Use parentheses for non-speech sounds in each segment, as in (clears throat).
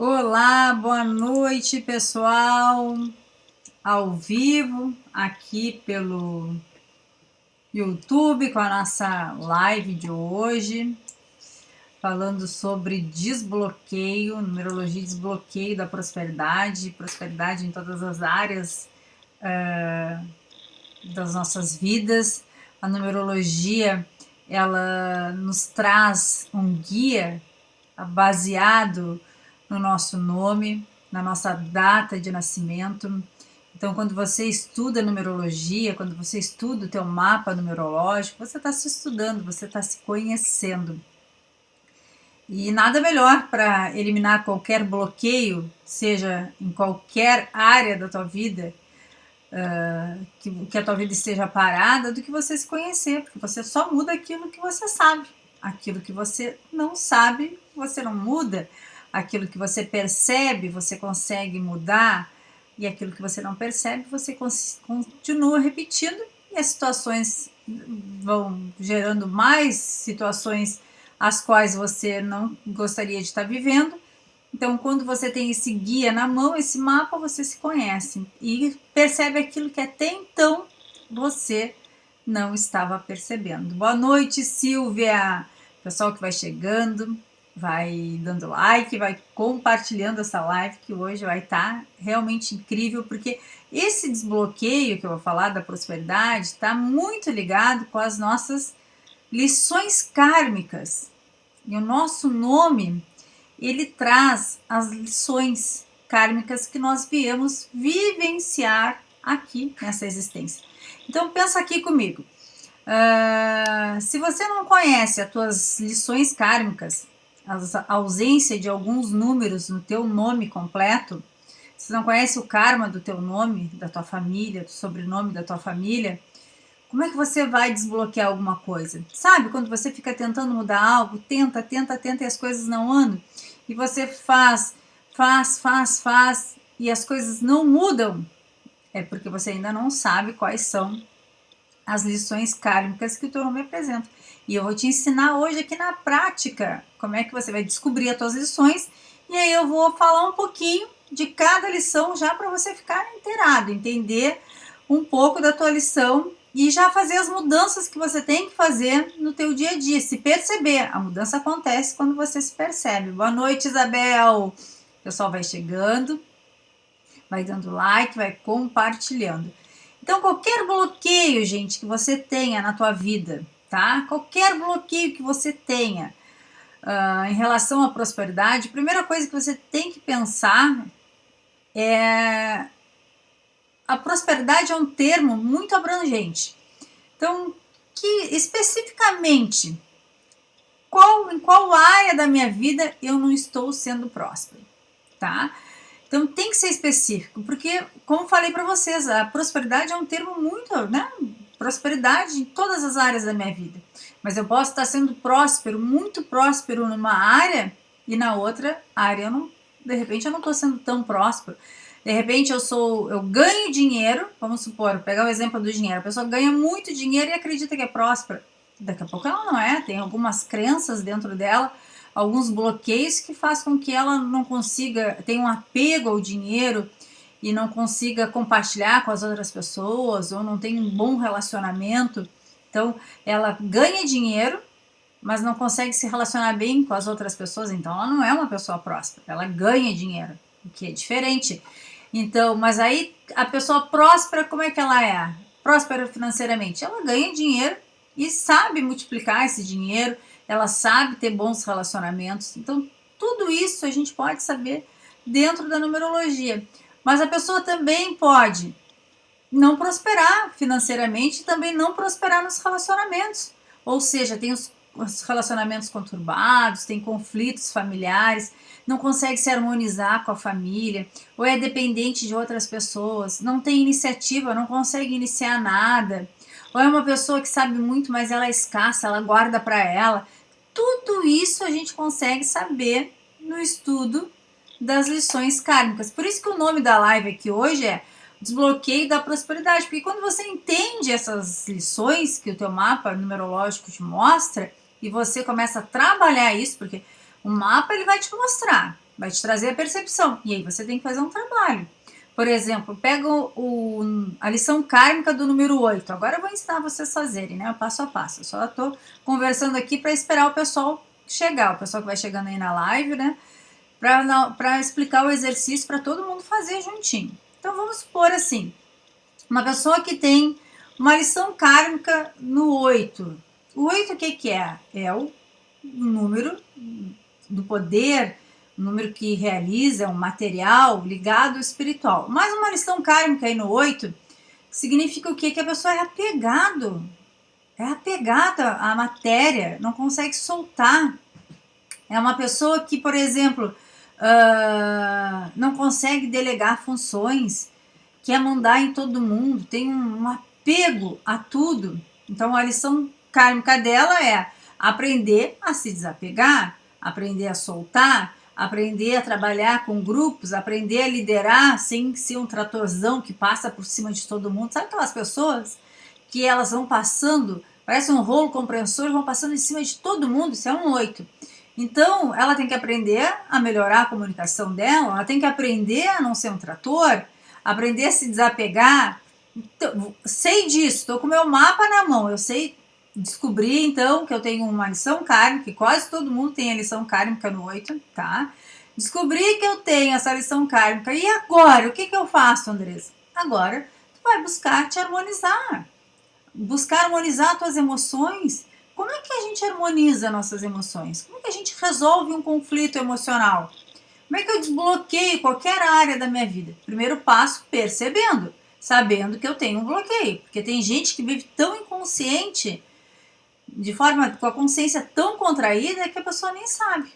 Olá, boa noite pessoal, ao vivo aqui pelo YouTube com a nossa live de hoje, falando sobre desbloqueio, numerologia desbloqueio da prosperidade, prosperidade em todas as áreas uh, das nossas vidas. A numerologia ela nos traz um guia baseado no nosso nome, na nossa data de nascimento. Então, quando você estuda numerologia, quando você estuda o teu mapa numerológico, você está se estudando, você está se conhecendo. E nada melhor para eliminar qualquer bloqueio, seja em qualquer área da tua vida, uh, que, que a tua vida esteja parada, do que você se conhecer, porque você só muda aquilo que você sabe. Aquilo que você não sabe, você não muda aquilo que você percebe, você consegue mudar, e aquilo que você não percebe, você continua repetindo, e as situações vão gerando mais situações as quais você não gostaria de estar vivendo. Então, quando você tem esse guia na mão, esse mapa, você se conhece e percebe aquilo que até então você não estava percebendo. Boa noite, Silvia! Pessoal que vai chegando, vai dando like, vai compartilhando essa live que hoje vai estar tá realmente incrível, porque esse desbloqueio que eu vou falar da prosperidade está muito ligado com as nossas lições kármicas. E o nosso nome, ele traz as lições kármicas que nós viemos vivenciar aqui nessa existência. Então pensa aqui comigo. Uh, se você não conhece as tuas lições kármicas, a ausência de alguns números no teu nome completo, se não conhece o karma do teu nome, da tua família, do sobrenome da tua família, como é que você vai desbloquear alguma coisa? Sabe, quando você fica tentando mudar algo, tenta, tenta, tenta e as coisas não andam, e você faz, faz, faz, faz, e as coisas não mudam, é porque você ainda não sabe quais são as lições kármicas que o teu nome apresenta. E eu vou te ensinar hoje aqui na prática como é que você vai descobrir as tuas lições. E aí eu vou falar um pouquinho de cada lição já para você ficar inteirado, entender um pouco da tua lição e já fazer as mudanças que você tem que fazer no teu dia a dia, se perceber. A mudança acontece quando você se percebe. Boa noite, Isabel. O pessoal vai chegando, vai dando like, vai compartilhando. Então, qualquer bloqueio, gente, que você tenha na tua vida, tá? Qualquer bloqueio que você tenha uh, em relação à prosperidade, a primeira coisa que você tem que pensar é a prosperidade é um termo muito abrangente. Então, que especificamente qual em qual área da minha vida eu não estou sendo próspero, tá? Então tem que ser específico, porque como falei para vocês, a prosperidade é um termo muito, né, prosperidade em todas as áreas da minha vida. Mas eu posso estar sendo próspero, muito próspero numa área e na outra área eu não, de repente eu não estou sendo tão próspero. De repente eu sou, eu ganho dinheiro, vamos supor, pegar o exemplo do dinheiro, a pessoa ganha muito dinheiro e acredita que é próspera. Daqui a pouco ela não é, tem algumas crenças dentro dela, alguns bloqueios que faz com que ela não consiga, tenha um apego ao dinheiro, e não consiga compartilhar com as outras pessoas ou não tem um bom relacionamento. Então, ela ganha dinheiro, mas não consegue se relacionar bem com as outras pessoas, então ela não é uma pessoa próspera, ela ganha dinheiro, o que é diferente. Então, mas aí a pessoa próspera, como é que ela é? Próspera financeiramente, ela ganha dinheiro e sabe multiplicar esse dinheiro, ela sabe ter bons relacionamentos. Então, tudo isso a gente pode saber dentro da numerologia. Mas a pessoa também pode não prosperar financeiramente e também não prosperar nos relacionamentos. Ou seja, tem os, os relacionamentos conturbados, tem conflitos familiares, não consegue se harmonizar com a família, ou é dependente de outras pessoas, não tem iniciativa, não consegue iniciar nada, ou é uma pessoa que sabe muito, mas ela é escassa, ela guarda para ela. Tudo isso a gente consegue saber no estudo das lições kármicas. Por isso que o nome da live aqui hoje é Desbloqueio da Prosperidade, porque quando você entende essas lições que o teu mapa numerológico te mostra e você começa a trabalhar isso, porque o mapa ele vai te mostrar vai te trazer a percepção. E aí você tem que fazer um trabalho. Por exemplo, pega o, o, a lição kármica do número 8. Agora eu vou ensinar vocês a fazerem, né? Passo a passo. Eu só estou conversando aqui para esperar o pessoal chegar, o pessoal que vai chegando aí na live, né? Para explicar o exercício para todo mundo fazer juntinho. Então vamos supor assim: uma pessoa que tem uma lição kármica no 8. O 8 o que, que é? É o número do poder um número que realiza um material ligado ao espiritual. Mais uma lição kármica aí no 8 significa o quê? Que a pessoa é apegado, é apegada à matéria, não consegue soltar. É uma pessoa que, por exemplo, uh, não consegue delegar funções, quer mandar em todo mundo, tem um, um apego a tudo. Então, a lição kármica dela é aprender a se desapegar, aprender a soltar, aprender a trabalhar com grupos, aprender a liderar sem ser um tratorzão que passa por cima de todo mundo. Sabe aquelas pessoas que elas vão passando, parece um rolo compressor, vão passando em cima de todo mundo, isso é um oito. Então, ela tem que aprender a melhorar a comunicação dela, ela tem que aprender a não ser um trator, aprender a se desapegar. Então, sei disso, estou com o meu mapa na mão, eu sei descobri então que eu tenho uma lição kármica, que quase todo mundo tem a lição kármica no 8, tá? Descobri que eu tenho essa lição kármica. E agora? O que, que eu faço, Andressa? Agora, tu vai buscar te harmonizar. Buscar harmonizar tuas emoções. Como é que a gente harmoniza nossas emoções? Como é que a gente resolve um conflito emocional? Como é que eu desbloqueio qualquer área da minha vida? Primeiro passo, percebendo, sabendo que eu tenho um bloqueio. Porque tem gente que vive tão inconsciente de forma com a consciência tão contraída que a pessoa nem sabe.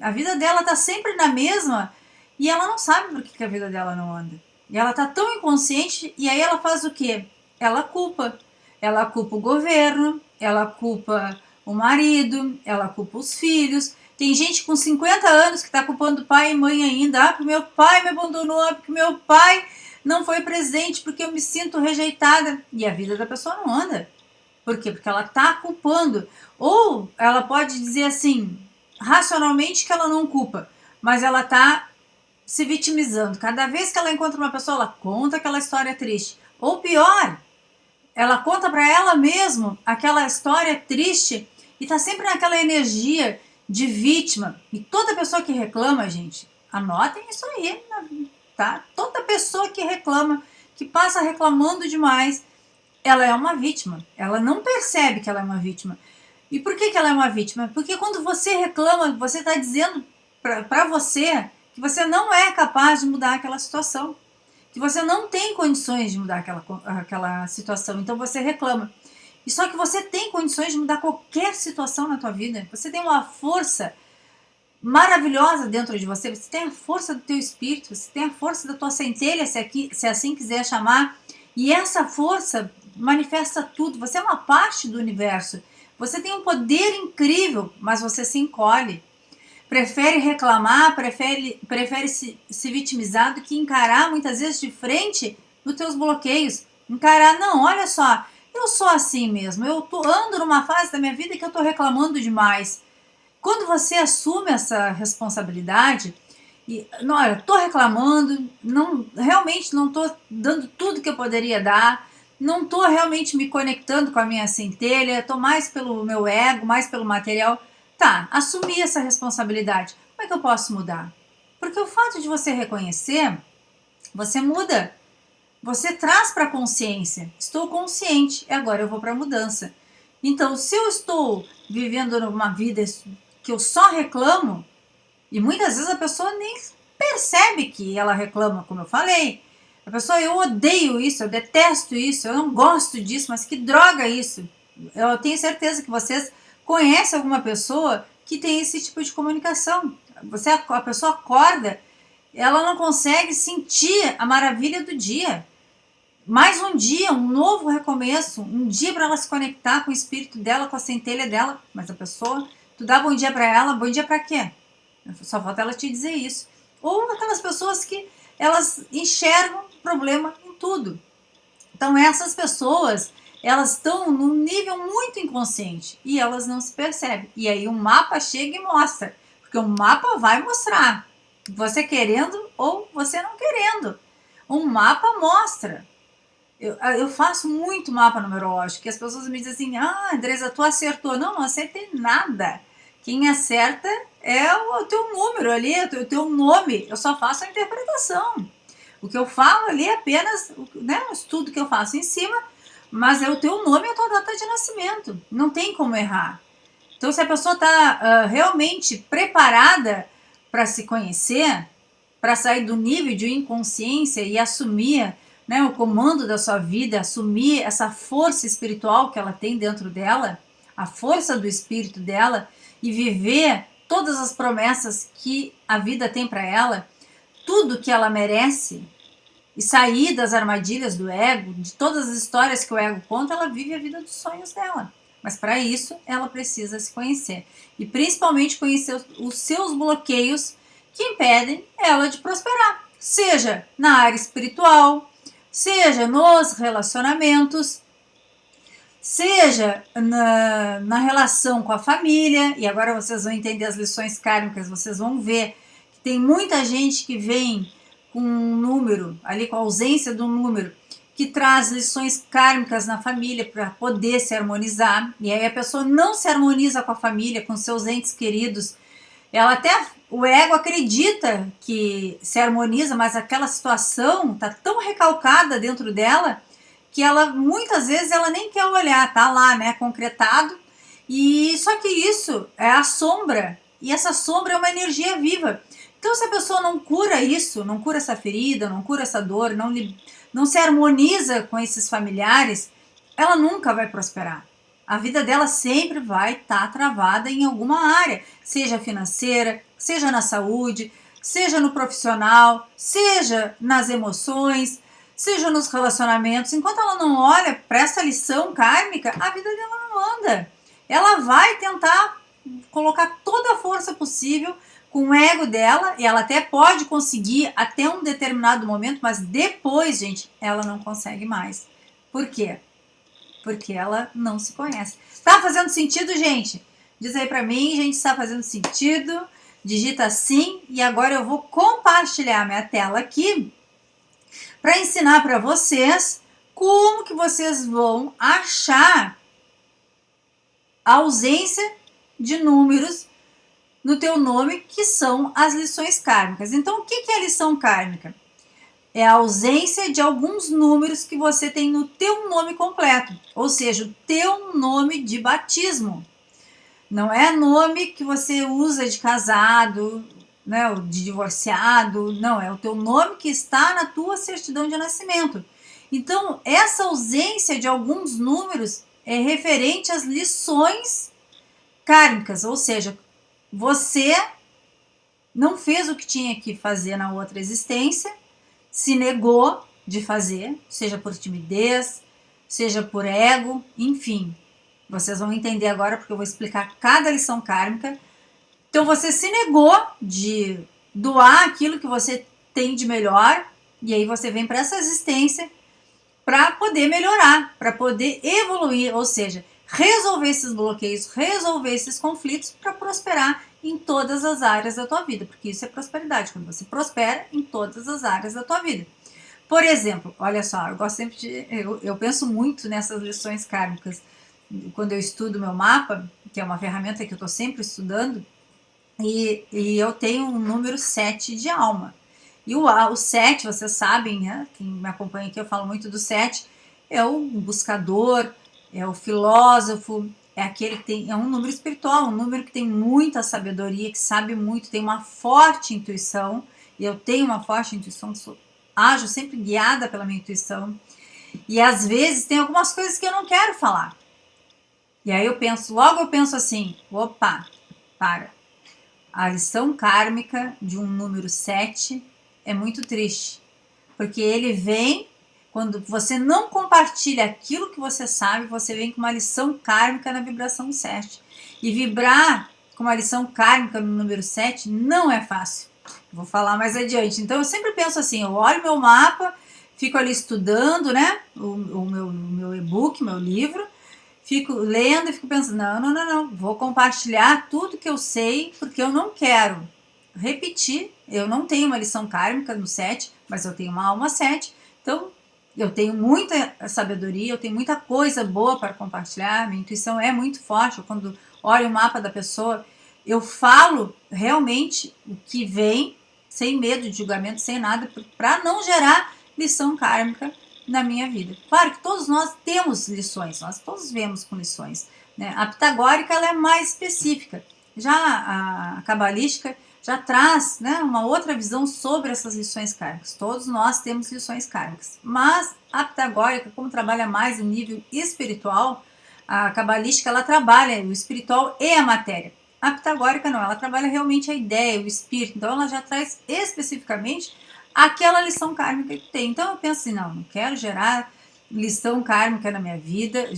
A vida dela tá sempre na mesma e ela não sabe por que, que a vida dela não anda. E ela tá tão inconsciente e aí ela faz o quê? Ela culpa. Ela culpa o governo, ela culpa o marido, ela culpa os filhos. Tem gente com 50 anos que está culpando pai e mãe ainda. Ah, porque meu pai me abandonou, ah, porque meu pai não foi presente, porque eu me sinto rejeitada. E a vida da pessoa não anda. Por quê? Porque ela está culpando. Ou ela pode dizer assim, racionalmente que ela não culpa, mas ela está se vitimizando. Cada vez que ela encontra uma pessoa, ela conta aquela história triste. Ou pior, ela conta para ela mesma aquela história triste e está sempre naquela energia de vítima. E toda pessoa que reclama, gente, anotem isso aí, tá? Toda pessoa que reclama, que passa reclamando demais, ela é uma vítima. Ela não percebe que ela é uma vítima. E por que, que ela é uma vítima? Porque quando você reclama, você está dizendo para você que você não é capaz de mudar aquela situação. Que você não tem condições de mudar aquela, aquela situação. Então você reclama. E só que você tem condições de mudar qualquer situação na tua vida. Você tem uma força maravilhosa dentro de você. Você tem a força do teu espírito. Você tem a força da tua centelha, se, aqui, se assim quiser chamar. E essa força manifesta tudo, você é uma parte do universo. Você tem um poder incrível, mas você se encolhe. Prefere reclamar, prefere, prefere se, se vitimizar do que encarar muitas vezes de frente nos teus bloqueios. Encarar, não, olha só, eu sou assim mesmo, eu tô, ando numa fase da minha vida que eu estou reclamando demais. Quando você assume essa responsabilidade, e, não, olha, estou reclamando, não, realmente não estou dando tudo que eu poderia dar, não estou realmente me conectando com a minha centelha, estou mais pelo meu ego, mais pelo material. Tá, assumir essa responsabilidade. Como é que eu posso mudar? Porque o fato de você reconhecer, você muda. Você traz para a consciência. Estou consciente e agora eu vou para a mudança. Então, se eu estou vivendo uma vida que eu só reclamo, e muitas vezes a pessoa nem percebe que ela reclama, como eu falei, a pessoa, eu odeio isso, eu detesto isso, eu não gosto disso, mas que droga isso. Eu tenho certeza que vocês conhecem alguma pessoa que tem esse tipo de comunicação. Você, a pessoa acorda, ela não consegue sentir a maravilha do dia. Mais um dia, um novo recomeço, um dia para ela se conectar com o espírito dela, com a centelha dela. Mas a pessoa, tu dá bom dia para ela, bom dia para quê? Só falta ela te dizer isso. Ou aquelas pessoas que elas enxergam problema em tudo. Então essas pessoas, elas estão num nível muito inconsciente e elas não se percebem. E aí o mapa chega e mostra, porque o mapa vai mostrar. Você querendo ou você não querendo. Um mapa mostra. Eu, eu faço muito mapa numerológico, e as pessoas me dizem assim, ah, Andresa, tu acertou. Não, não acertei nada. Quem acerta é o teu número ali, o teu nome. Eu só faço a interpretação. O que eu falo ali é apenas né, um estudo que eu faço em cima, mas é o teu nome e a tua data de nascimento. Não tem como errar. Então, se a pessoa está uh, realmente preparada para se conhecer, para sair do nível de inconsciência e assumir né, o comando da sua vida, assumir essa força espiritual que ela tem dentro dela, a força do espírito dela e viver todas as promessas que a vida tem para ela, tudo que ela merece e sair das armadilhas do ego, de todas as histórias que o ego conta, ela vive a vida dos sonhos dela. Mas para isso, ela precisa se conhecer. E principalmente conhecer os seus bloqueios que impedem ela de prosperar. Seja na área espiritual, seja nos relacionamentos, seja na, na relação com a família. E agora vocês vão entender as lições kármicas, vocês vão ver que tem muita gente que vem com um número, ali com a ausência do número, que traz lições kármicas na família para poder se harmonizar. E aí a pessoa não se harmoniza com a família, com seus entes queridos. Ela até, o ego acredita que se harmoniza, mas aquela situação está tão recalcada dentro dela que ela muitas vezes ela nem quer olhar, tá lá, né, concretado. E só que isso é a sombra, e essa sombra é uma energia viva. Então se a pessoa não cura isso, não cura essa ferida, não cura essa dor, não não se harmoniza com esses familiares, ela nunca vai prosperar. A vida dela sempre vai estar tá travada em alguma área, seja financeira, seja na saúde, seja no profissional, seja nas emoções, seja nos relacionamentos. Enquanto ela não olha para essa lição kármica, a vida dela não anda. Ela vai tentar colocar toda a força possível com o ego dela, e ela até pode conseguir até um determinado momento, mas depois, gente, ela não consegue mais. Por quê? Porque ela não se conhece. Tá fazendo sentido, gente? Diz aí pra mim, gente, está fazendo sentido? Digita sim, e agora eu vou compartilhar minha tela aqui para ensinar para vocês como que vocês vão achar a ausência de números no teu nome, que são as lições kármicas. Então, o que é lição kármica? É a ausência de alguns números que você tem no teu nome completo, ou seja, o teu nome de batismo. Não é nome que você usa de casado, né, de divorciado, não, é o teu nome que está na tua certidão de nascimento. Então, essa ausência de alguns números é referente às lições kármicas, ou seja, você não fez o que tinha que fazer na outra existência, se negou de fazer, seja por timidez, seja por ego, enfim. Vocês vão entender agora porque eu vou explicar cada lição kármica. Então você se negou de doar aquilo que você tem de melhor e aí você vem para essa existência para poder melhorar, para poder evoluir, ou seja, resolver esses bloqueios, resolver esses conflitos para prosperar em todas as áreas da tua vida, porque isso é prosperidade, quando você prospera em todas as áreas da tua vida. Por exemplo, olha só, eu gosto sempre de, eu, eu penso muito nessas lições kármicas, quando eu estudo meu mapa, que é uma ferramenta que eu estou sempre estudando, e, e, eu tenho um número 7 de alma. E o, o 7, vocês sabem, né? Quem me acompanha aqui, eu falo muito do 7, é o buscador, é o filósofo, é aquele que tem, é um número espiritual, um número que tem muita sabedoria, que sabe muito, tem uma forte intuição, e eu tenho uma forte intuição, sou, ajo sempre guiada pela minha intuição, e às vezes tem algumas coisas que eu não quero falar. E aí eu penso, logo eu penso assim, opa, para. A lição kármica de um número 7 é muito triste, porque ele vem quando você não compartilha aquilo que você sabe, você vem com uma lição kármica na vibração 7. E vibrar com uma lição kármica no número 7 não é fácil. Vou falar mais adiante. Então eu sempre penso assim, eu olho meu mapa, fico ali estudando, né, o, o meu, meu e-book, meu livro, fico lendo e fico pensando, não, não, não, não, vou compartilhar tudo que eu sei, porque eu não quero repetir. Eu não tenho uma lição kármica no 7, mas eu tenho uma alma 7. Então, eu tenho muita sabedoria, eu tenho muita coisa boa para compartilhar. Minha intuição é muito forte. Eu, quando olho o mapa da pessoa, eu falo realmente o que vem, sem medo de julgamento, sem nada, para não gerar lição kármica na minha vida. Claro que todos nós temos lições, nós todos vemos com lições. Né? A pitagórica ela é mais específica. Já a cabalística já traz né, uma outra visão sobre essas lições kármicas. Todos nós temos lições kármicas. Mas a pitagórica, como trabalha mais o nível espiritual, a cabalística ela trabalha o espiritual e a matéria. A pitagórica não, ela trabalha realmente a ideia, o espírito. Então ela já traz especificamente aquela lição kármica que tem. Então eu penso assim, não, não quero gerar lição kármica na minha vida,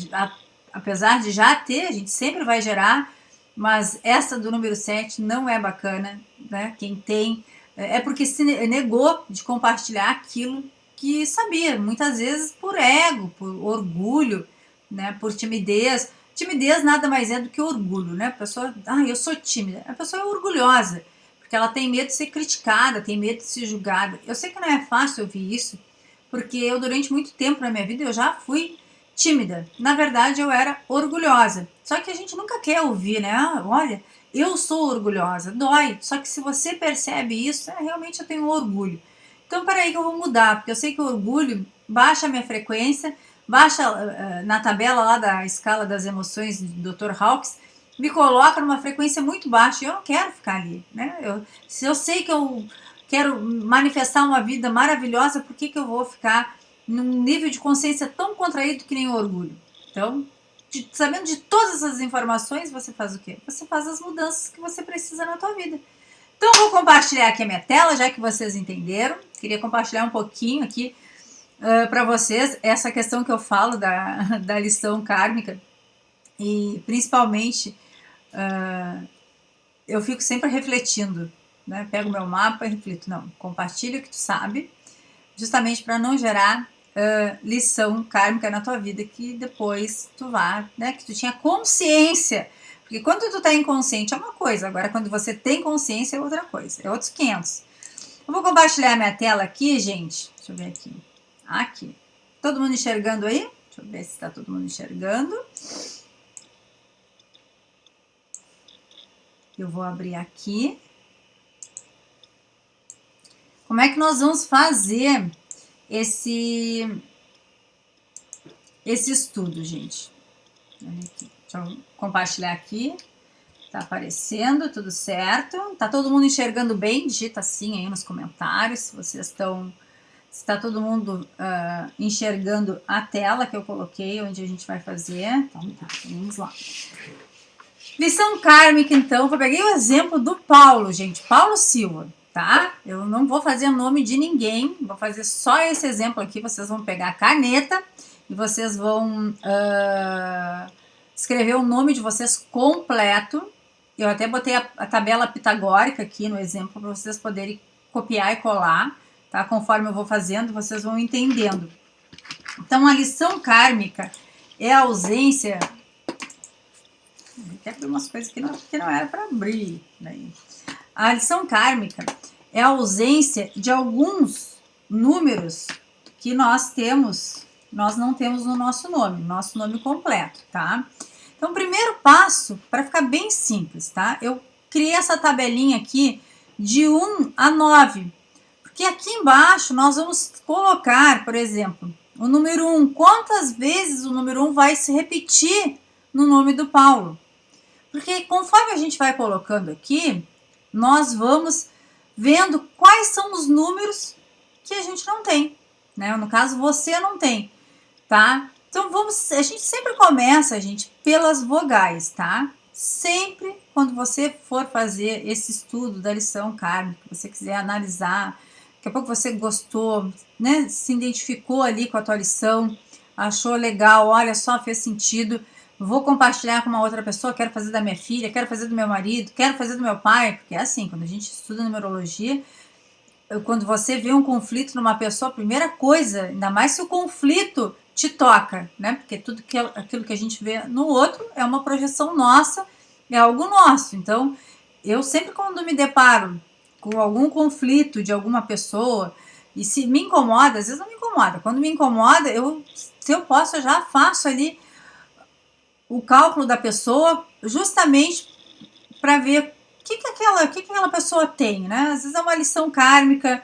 apesar de já ter, a gente sempre vai gerar, mas essa do número 7 não é bacana, né? Quem tem, é porque se negou de compartilhar aquilo que sabia, muitas vezes por ego, por orgulho, né? Por timidez. Timidez nada mais é do que orgulho, né? A pessoa, ah, eu sou tímida. A pessoa é orgulhosa porque ela tem medo de ser criticada, tem medo de ser julgada. Eu sei que não é fácil ouvir isso, porque eu durante muito tempo na minha vida eu já fui tímida. Na verdade, eu era orgulhosa. Só que a gente nunca quer ouvir, né? Ah, olha, eu sou orgulhosa. Dói. Só que se você percebe isso, é, realmente eu tenho orgulho. Então, peraí que eu vou mudar, porque eu sei que o orgulho baixa a minha frequência, baixa uh, na tabela lá da escala das emoções do Dr. Hawkes, me coloca numa frequência muito baixa e eu não quero ficar ali, né? Eu, se eu sei que eu quero manifestar uma vida maravilhosa, por que, que eu vou ficar num nível de consciência tão contraído que nem o orgulho? Então, de, sabendo de todas essas informações, você faz o quê? Você faz as mudanças que você precisa na tua vida. Então, vou compartilhar aqui a minha tela, já que vocês entenderam. Queria compartilhar um pouquinho aqui uh, para vocês essa questão que eu falo da, (laughs) da lição kármica e principalmente uh, eu fico sempre refletindo, né? Pego meu mapa e reflito, não, compartilha o que tu sabe, justamente para não gerar uh, lição kármica na tua vida que depois tu vá, né? Que tu tinha consciência. Porque quando tu tá inconsciente é uma coisa, agora quando você tem consciência é outra coisa, é outros 500. Eu vou compartilhar minha tela aqui, gente. Deixa eu ver aqui. Aqui. Todo mundo enxergando aí? Deixa eu ver se está todo mundo enxergando. Eu vou abrir aqui. Como é que nós vamos fazer esse, esse estudo, gente? Deixa eu compartilhar aqui. Tá aparecendo, tudo certo. Tá todo mundo enxergando bem? Digita sim aí nos comentários se vocês estão... Se está todo mundo uh, enxergando a tela que eu coloquei, onde a gente vai fazer. Então tá, vamos lá. Lição kármica, então, eu peguei o exemplo do Paulo, gente, Paulo Silva, tá? Eu não vou fazer nome de ninguém, vou fazer só esse exemplo aqui, vocês vão pegar a caneta e vocês vão uh, escrever o nome de vocês completo. Eu até botei a, a tabela pitagórica aqui no exemplo para vocês poderem copiar e colar, tá? Conforme eu vou fazendo, vocês vão entendendo. Então, a lição kármica é a ausência até abrir umas coisas que não, que não era para abrir. Né? A lição kármica é a ausência de alguns números que nós temos, nós não temos no nosso nome, nosso nome completo, tá? Então, o primeiro passo, para ficar bem simples, tá? Eu criei essa tabelinha aqui de 1 a 9, porque aqui embaixo nós vamos colocar, por exemplo, o número 1. Quantas vezes o número 1 vai se repetir no nome do Paulo? Porque conforme a gente vai colocando aqui, nós vamos vendo quais são os números que a gente não tem, né? No caso, você não tem, tá? Então, vamos, a gente sempre começa, gente, pelas vogais, tá? Sempre quando você for fazer esse estudo da lição kármica, você quiser analisar, daqui a pouco você gostou, né? Se identificou ali com a tua lição, achou legal, olha só, fez sentido, vou compartilhar com uma outra pessoa, quero fazer da minha filha, quero fazer do meu marido, quero fazer do meu pai, porque é assim, quando a gente estuda numerologia, quando você vê um conflito numa pessoa, a primeira coisa, ainda mais se o conflito te toca, né? Porque tudo que, aquilo que a gente vê no outro é uma projeção nossa, é algo nosso. Então, eu sempre quando me deparo com algum conflito de alguma pessoa, e se me incomoda, às vezes não me incomoda. Quando me incomoda, eu, se eu posso, eu já faço ali o cálculo da pessoa, justamente para ver o que, que, aquela, que, que aquela pessoa tem, né? Às vezes é uma lição kármica,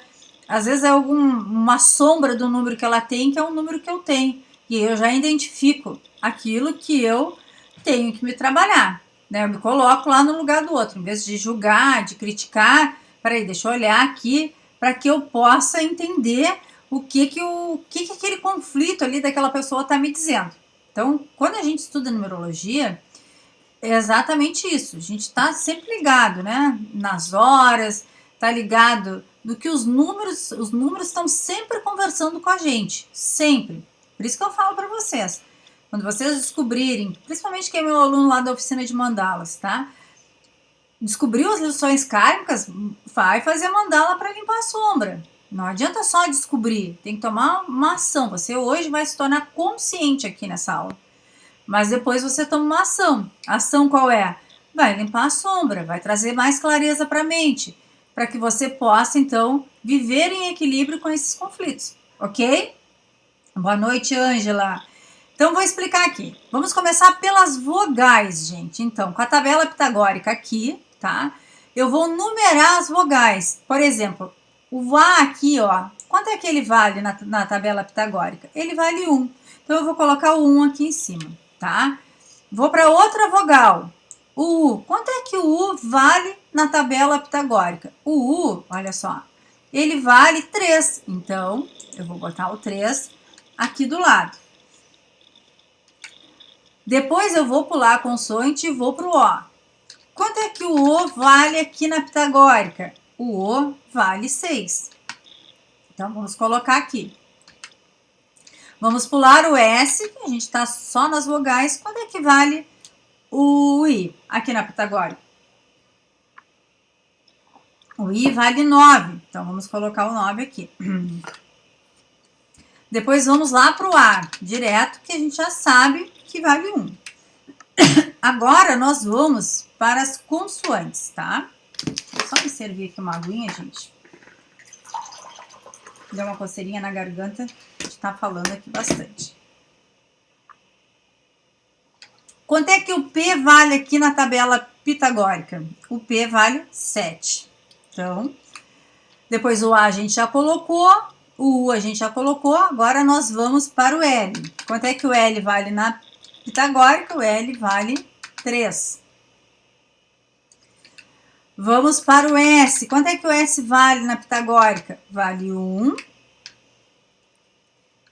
às vezes é uma sombra do número que ela tem, que é um número que eu tenho. E eu já identifico aquilo que eu tenho que me trabalhar. Né? Eu me coloco lá no lugar do outro, em vez de julgar, de criticar. Peraí, deixa eu olhar aqui para que eu possa entender o que que, o, que que aquele conflito ali daquela pessoa está me dizendo. Então, quando a gente estuda numerologia, é exatamente isso. A gente está sempre ligado, né? Nas horas, está ligado no que os números, os números estão sempre conversando com a gente, sempre. Por isso que eu falo para vocês. Quando vocês descobrirem, principalmente quem é meu aluno lá da oficina de mandalas, tá? Descobriu as lições kármicas, vai fazer mandala para limpar a sombra. Não adianta só descobrir, tem que tomar uma ação. Você hoje vai se tornar consciente aqui nessa aula. Mas depois você toma uma ação. Ação qual é? Vai limpar a sombra, vai trazer mais clareza para a mente, para que você possa então viver em equilíbrio com esses conflitos, ok? Boa noite, Ângela. Então, vou explicar aqui. Vamos começar pelas vogais, gente. Então, com a tabela pitagórica aqui, tá? Eu vou numerar as vogais. Por exemplo, o A aqui, ó, quanto é que ele vale na, na tabela pitagórica? Ele vale 1. Então, eu vou colocar o 1 aqui em cima, tá? Vou para outra vogal. O U. Quanto é que o U vale na tabela pitagórica? O U, olha só, ele vale 3. Então, eu vou botar o 3 aqui do lado. Depois eu vou pular a consoante e vou para o O. Quanto é que o O vale aqui na pitagórica? O O vale 6. Então, vamos colocar aqui. Vamos pular o S, que a gente está só nas vogais. Quanto é que vale o I aqui na pitagórica? O I vale 9. Então, vamos colocar o 9 aqui. (clears throat) Depois, vamos lá para o A, direto, que a gente já sabe que vale 1. (clears throat) Agora, nós vamos para as consoantes, tá? Só me servir aqui uma aguinha, gente. Deu uma coceirinha na garganta, gente tá falando aqui bastante. Quanto é que o P vale aqui na tabela pitagórica? O P vale 7. Então, depois o A a gente já colocou, o U a gente já colocou, agora nós vamos para o L. Quanto é que o L vale na pitagórica? O L vale 3. Vamos para o S. Quanto é que o S vale na pitagórica? Vale 1.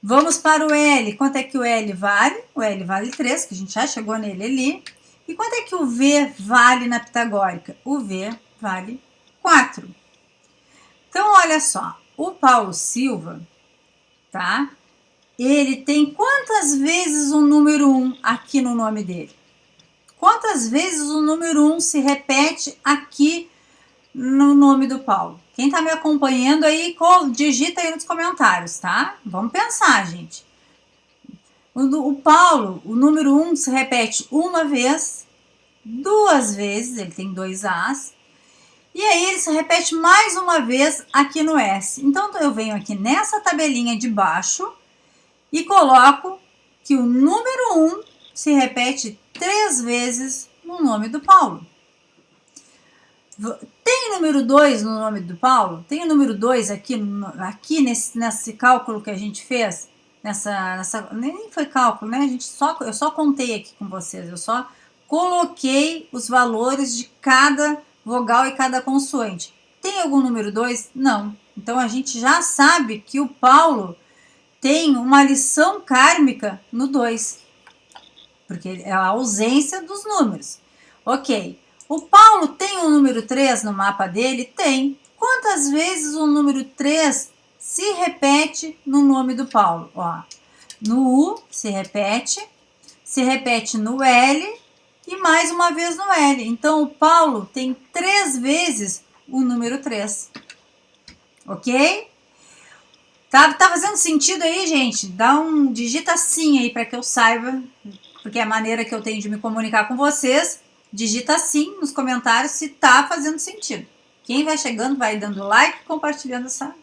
Vamos para o L. Quanto é que o L vale? O L vale 3, que a gente já chegou nele ali. E quanto é que o V vale na pitagórica? O V vale 4. Então, olha só. O Paulo Silva, tá? Ele tem quantas vezes o número 1 aqui no nome dele? Quantas vezes o número 1 se repete aqui no nome do Paulo? Quem está me acompanhando aí, digita aí nos comentários, tá? Vamos pensar, gente. O, Paulo, o número 1 se repete uma vez, duas vezes, ele tem dois As, e aí ele se repete mais uma vez aqui no S. Então, eu venho aqui nessa tabelinha de baixo e coloco que o número 1 se repete três vezes no nome do Paulo. Tem número 2 no nome do Paulo? Tem o número 2 aqui, aqui nesse, nesse cálculo que a gente fez? Nessa, nessa, nem foi cálculo, né? A gente só, eu só contei aqui com vocês, eu só coloquei os valores de cada vogal e cada consoante. Tem algum número 2? Não. Então a gente já sabe que o Paulo tem uma lição kármica no 2 porque é a ausência dos números. Ok. O Paulo tem o número 3 no mapa dele? Tem. Quantas vezes o número 3 se repete no nome do Paulo? Ó, no U se repete, se repete no L e mais uma vez no L. Então, o Paulo tem três vezes o número 3. Ok? Tá, tá fazendo sentido aí, gente? Dá um digita sim aí para que eu saiba porque é a maneira que eu tenho de me comunicar com vocês. Digita sim nos comentários se tá fazendo sentido. Quem vai chegando vai dando like, compartilhando essa,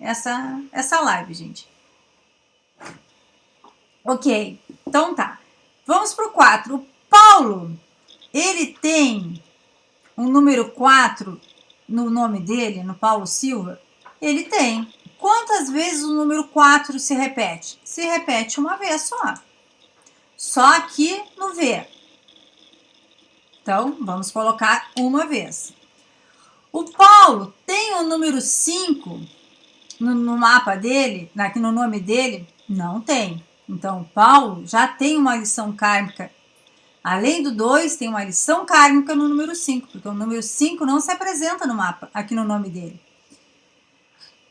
essa, essa live, gente. Ok, então tá. Vamos para o 4. O Paulo, ele tem um número 4 no nome dele, no Paulo Silva? Ele tem. Quantas vezes o número 4 se repete? Se repete uma vez só. Só aqui no V. Então, vamos colocar uma vez. O Paulo tem o número 5 no, no, mapa dele, aqui no nome dele? Não tem. Então, o Paulo já tem uma lição kármica. Além do 2, tem uma lição kármica no número 5, porque o número 5 não se apresenta no mapa, aqui no nome dele.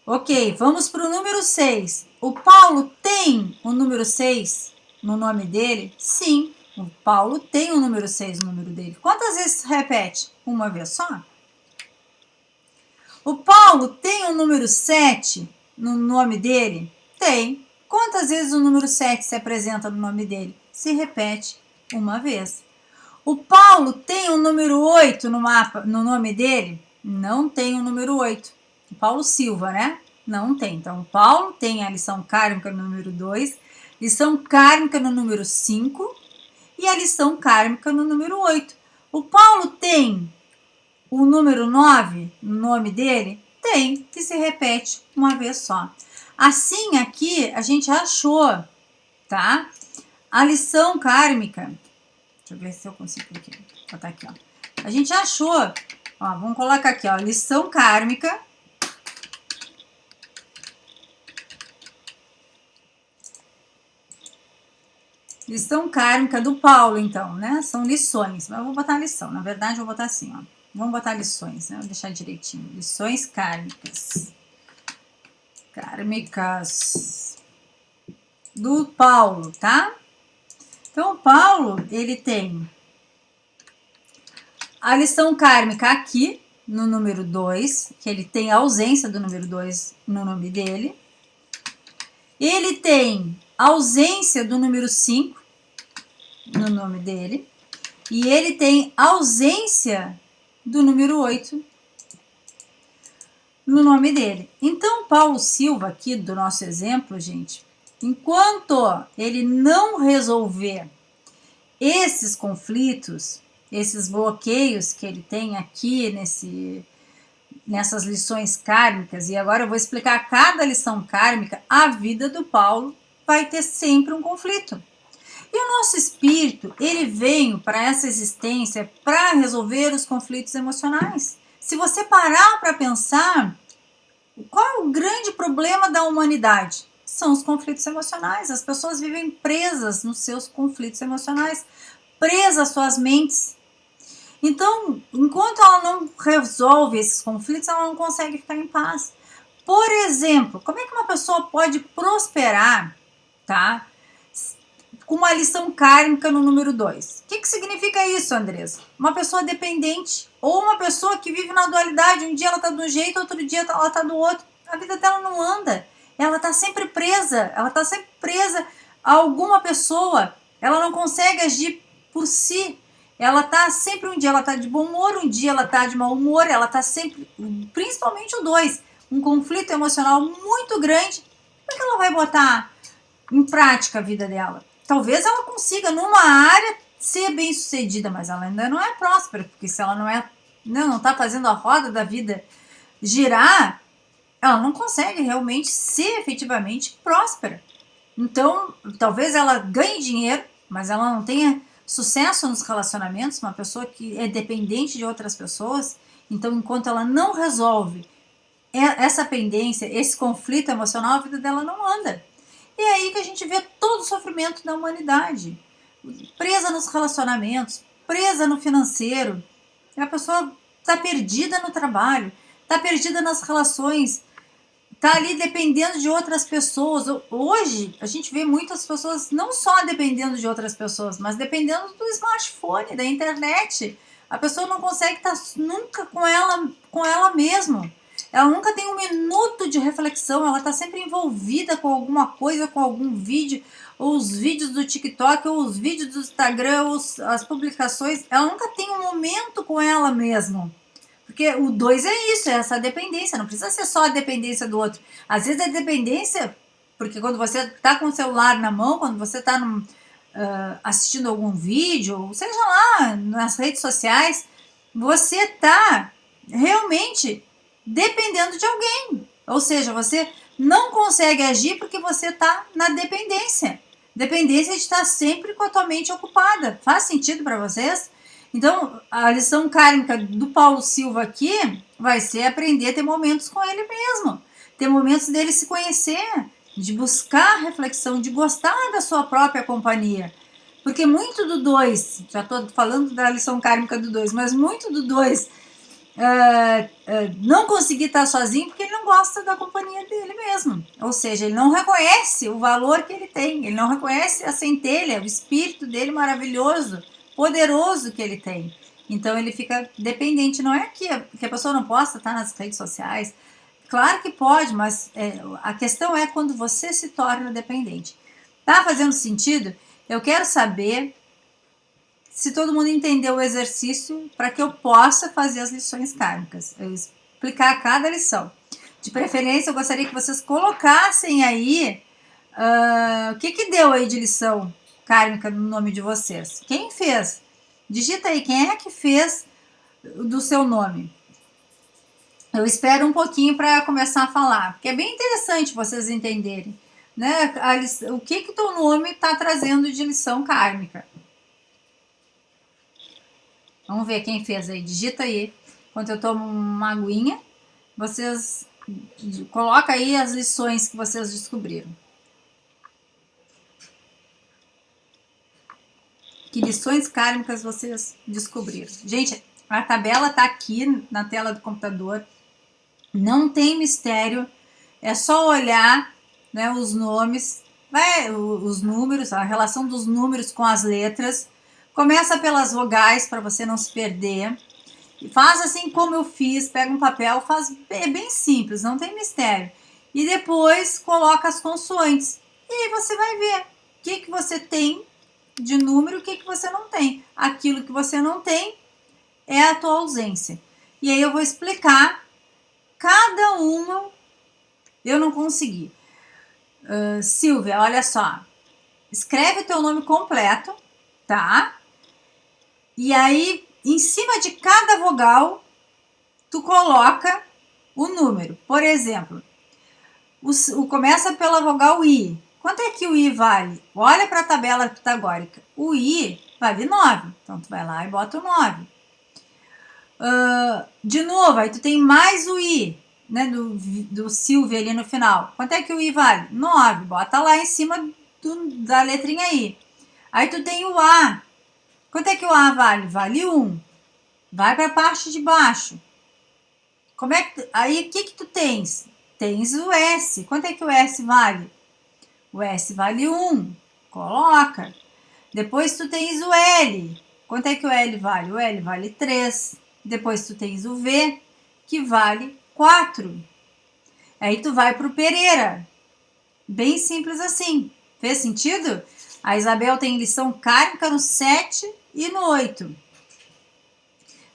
Ok, vamos para o número 6. O Paulo tem o número 6 no nome dele? Sim, o Paulo tem o número 6 no número dele. Quantas vezes repete? Uma vez só? O Paulo tem o número 7 no nome dele? Tem. Quantas vezes o número 7 se apresenta no nome dele? Se repete uma vez. O Paulo tem o número 8 no mapa, no nome dele? Não tem o número 8. Paulo Silva, né? Não tem. Então, Paulo tem a lição kármica número 2, lição kármica no número 5 e a lição kármica no número 8. O Paulo tem o número 9 no nome dele? Tem, que se repete uma vez só. Assim, aqui a gente achou, tá? A lição kármica. Deixa eu ver se eu consigo aqui. Botar aqui, ó. A gente achou, ó, vamos colocar aqui, ó, lição kármica Lição kármica do Paulo, então, né? São lições. Mas eu vou botar lição. Na verdade, eu vou botar assim, ó. Vamos botar lições, né? Vou deixar direitinho. Lições kármicas. Kármicas do Paulo, tá? Então, o Paulo, ele tem a lição kármica aqui, no número 2, que ele tem a ausência do número 2 no nome dele. Ele tem ausência do número 5 no nome dele. E ele tem ausência do número 8 no nome dele. Então, Paulo Silva, aqui do nosso exemplo, gente, enquanto ele não resolver esses conflitos, esses bloqueios que ele tem aqui nesse, nessas lições kármicas, e agora eu vou explicar cada lição kármica, a vida do Paulo vai ter sempre um conflito. E o nosso espírito, ele veio para essa existência para resolver os conflitos emocionais. Se você parar para pensar, qual é o grande problema da humanidade? São os conflitos emocionais. As pessoas vivem presas nos seus conflitos emocionais, presas às suas mentes. Então, enquanto ela não resolve esses conflitos, ela não consegue ficar em paz. Por exemplo, como é que uma pessoa pode prosperar tá? Com uma lição kármica no número 2. O que, que significa isso, Andressa? Uma pessoa dependente ou uma pessoa que vive na dualidade. Um dia ela tá de um jeito, outro dia ela tá do outro. A vida dela não anda. Ela tá sempre presa. Ela tá sempre presa a alguma pessoa. Ela não consegue agir por si. Ela tá sempre um dia ela tá de bom humor, um dia ela tá de mau humor, ela tá sempre, principalmente o dois, um conflito emocional muito grande. Como é que ela vai botar em prática a vida dela. Talvez ela consiga, numa área, ser bem sucedida, mas ela ainda não é próspera, porque se ela não é, não está fazendo a roda da vida girar, ela não consegue realmente ser efetivamente próspera. Então, talvez ela ganhe dinheiro, mas ela não tenha sucesso nos relacionamentos, uma pessoa que é dependente de outras pessoas. Então, enquanto ela não resolve essa pendência, esse conflito emocional, a vida dela não anda. E é aí que a gente vê todo o sofrimento da humanidade. Presa nos relacionamentos, presa no financeiro. A pessoa está perdida no trabalho, está perdida nas relações, está ali dependendo de outras pessoas. Hoje, a gente vê muitas pessoas não só dependendo de outras pessoas, mas dependendo do smartphone, da internet. A pessoa não consegue estar nunca com ela, com ela mesma. Ela nunca tem um minuto de reflexão, ela está sempre envolvida com alguma coisa, com algum vídeo, ou os vídeos do TikTok, ou os vídeos do Instagram, ou as publicações. Ela nunca tem um momento com ela mesma. Porque o 2 é isso, é essa dependência, não precisa ser só a dependência do outro. Às vezes a dependência, porque quando você está com o celular na mão, quando você está uh, assistindo algum vídeo, seja lá nas redes sociais, você está realmente dependendo de alguém. Ou seja, você não consegue agir porque você está na dependência. Dependência de estar sempre com a tua mente ocupada. Faz sentido para vocês? Então, a lição kármica do Paulo Silva aqui vai ser aprender a ter momentos com ele mesmo. Ter momentos dele se conhecer, de buscar reflexão, de gostar da sua própria companhia. Porque muito do 2, já estou falando da lição kármica do 2, mas muito do 2 uh, uh, não conseguir estar sozinho porque ele não gosta da companhia dele mesmo. Ou seja, ele não reconhece o valor que ele tem, ele não reconhece a centelha, o espírito dele maravilhoso, poderoso que ele tem. Então ele fica dependente. Não é que a, que a pessoa não possa estar nas redes sociais. Claro que pode, mas é, a questão é quando você se torna dependente. Tá fazendo sentido? Eu quero saber se todo mundo entendeu o exercício para que eu possa fazer as lições kármicas, eu explicar cada lição. De preferência, eu gostaria que vocês colocassem aí uh, o que, que deu aí de lição kármica no nome de vocês. Quem fez? Digita aí, quem é que fez do seu nome? Eu espero um pouquinho para começar a falar, porque é bem interessante vocês entenderem né, a, o que que teu nome está trazendo de lição kármica. Vamos ver quem fez aí. Digita aí. Enquanto eu tomo uma aguinha, vocês coloca aí as lições que vocês descobriram. Que lições kármicas vocês descobriram? Gente, a tabela tá aqui na tela do computador. Não tem mistério. É só olhar né, os nomes, vai, os números, a relação dos números com as letras Começa pelas vogais para você não se perder. E faz assim como eu fiz, pega um papel, faz é bem simples, não tem mistério. E depois coloca as consoantes. E aí você vai ver o que, que você tem de número, o que, que você não tem. Aquilo que você não tem é a tua ausência. E aí eu vou explicar cada uma. Eu não consegui. Uh, Silvia, olha só. Escreve teu nome completo, tá? E aí, em cima de cada vogal, tu coloca o número. Por exemplo, o, o, começa pela vogal I. Quanto é que o I vale? Olha para a tabela pitagórica. O I vale 9. Então, tu vai lá e bota o 9. Uh, de novo, aí tu tem mais o I, né, do, do Silvio ali no final. Quanto é que o I vale? 9. Bota lá em cima do, da letrinha I. Aí tu tem o A. Quanto é que o A vale? Vale 1. Vai para a parte de baixo. Como é que, aí, o que que tu tens? Tens o S. Quanto é que o S vale? O S vale 1. Coloca. Depois tu tens o L. Quanto é que o L vale? O L vale 3. Depois tu tens o V, que vale 4. Aí tu vai para o Pereira. Bem simples assim. Fez sentido? A Isabel tem lição kármica no 7 e no 8.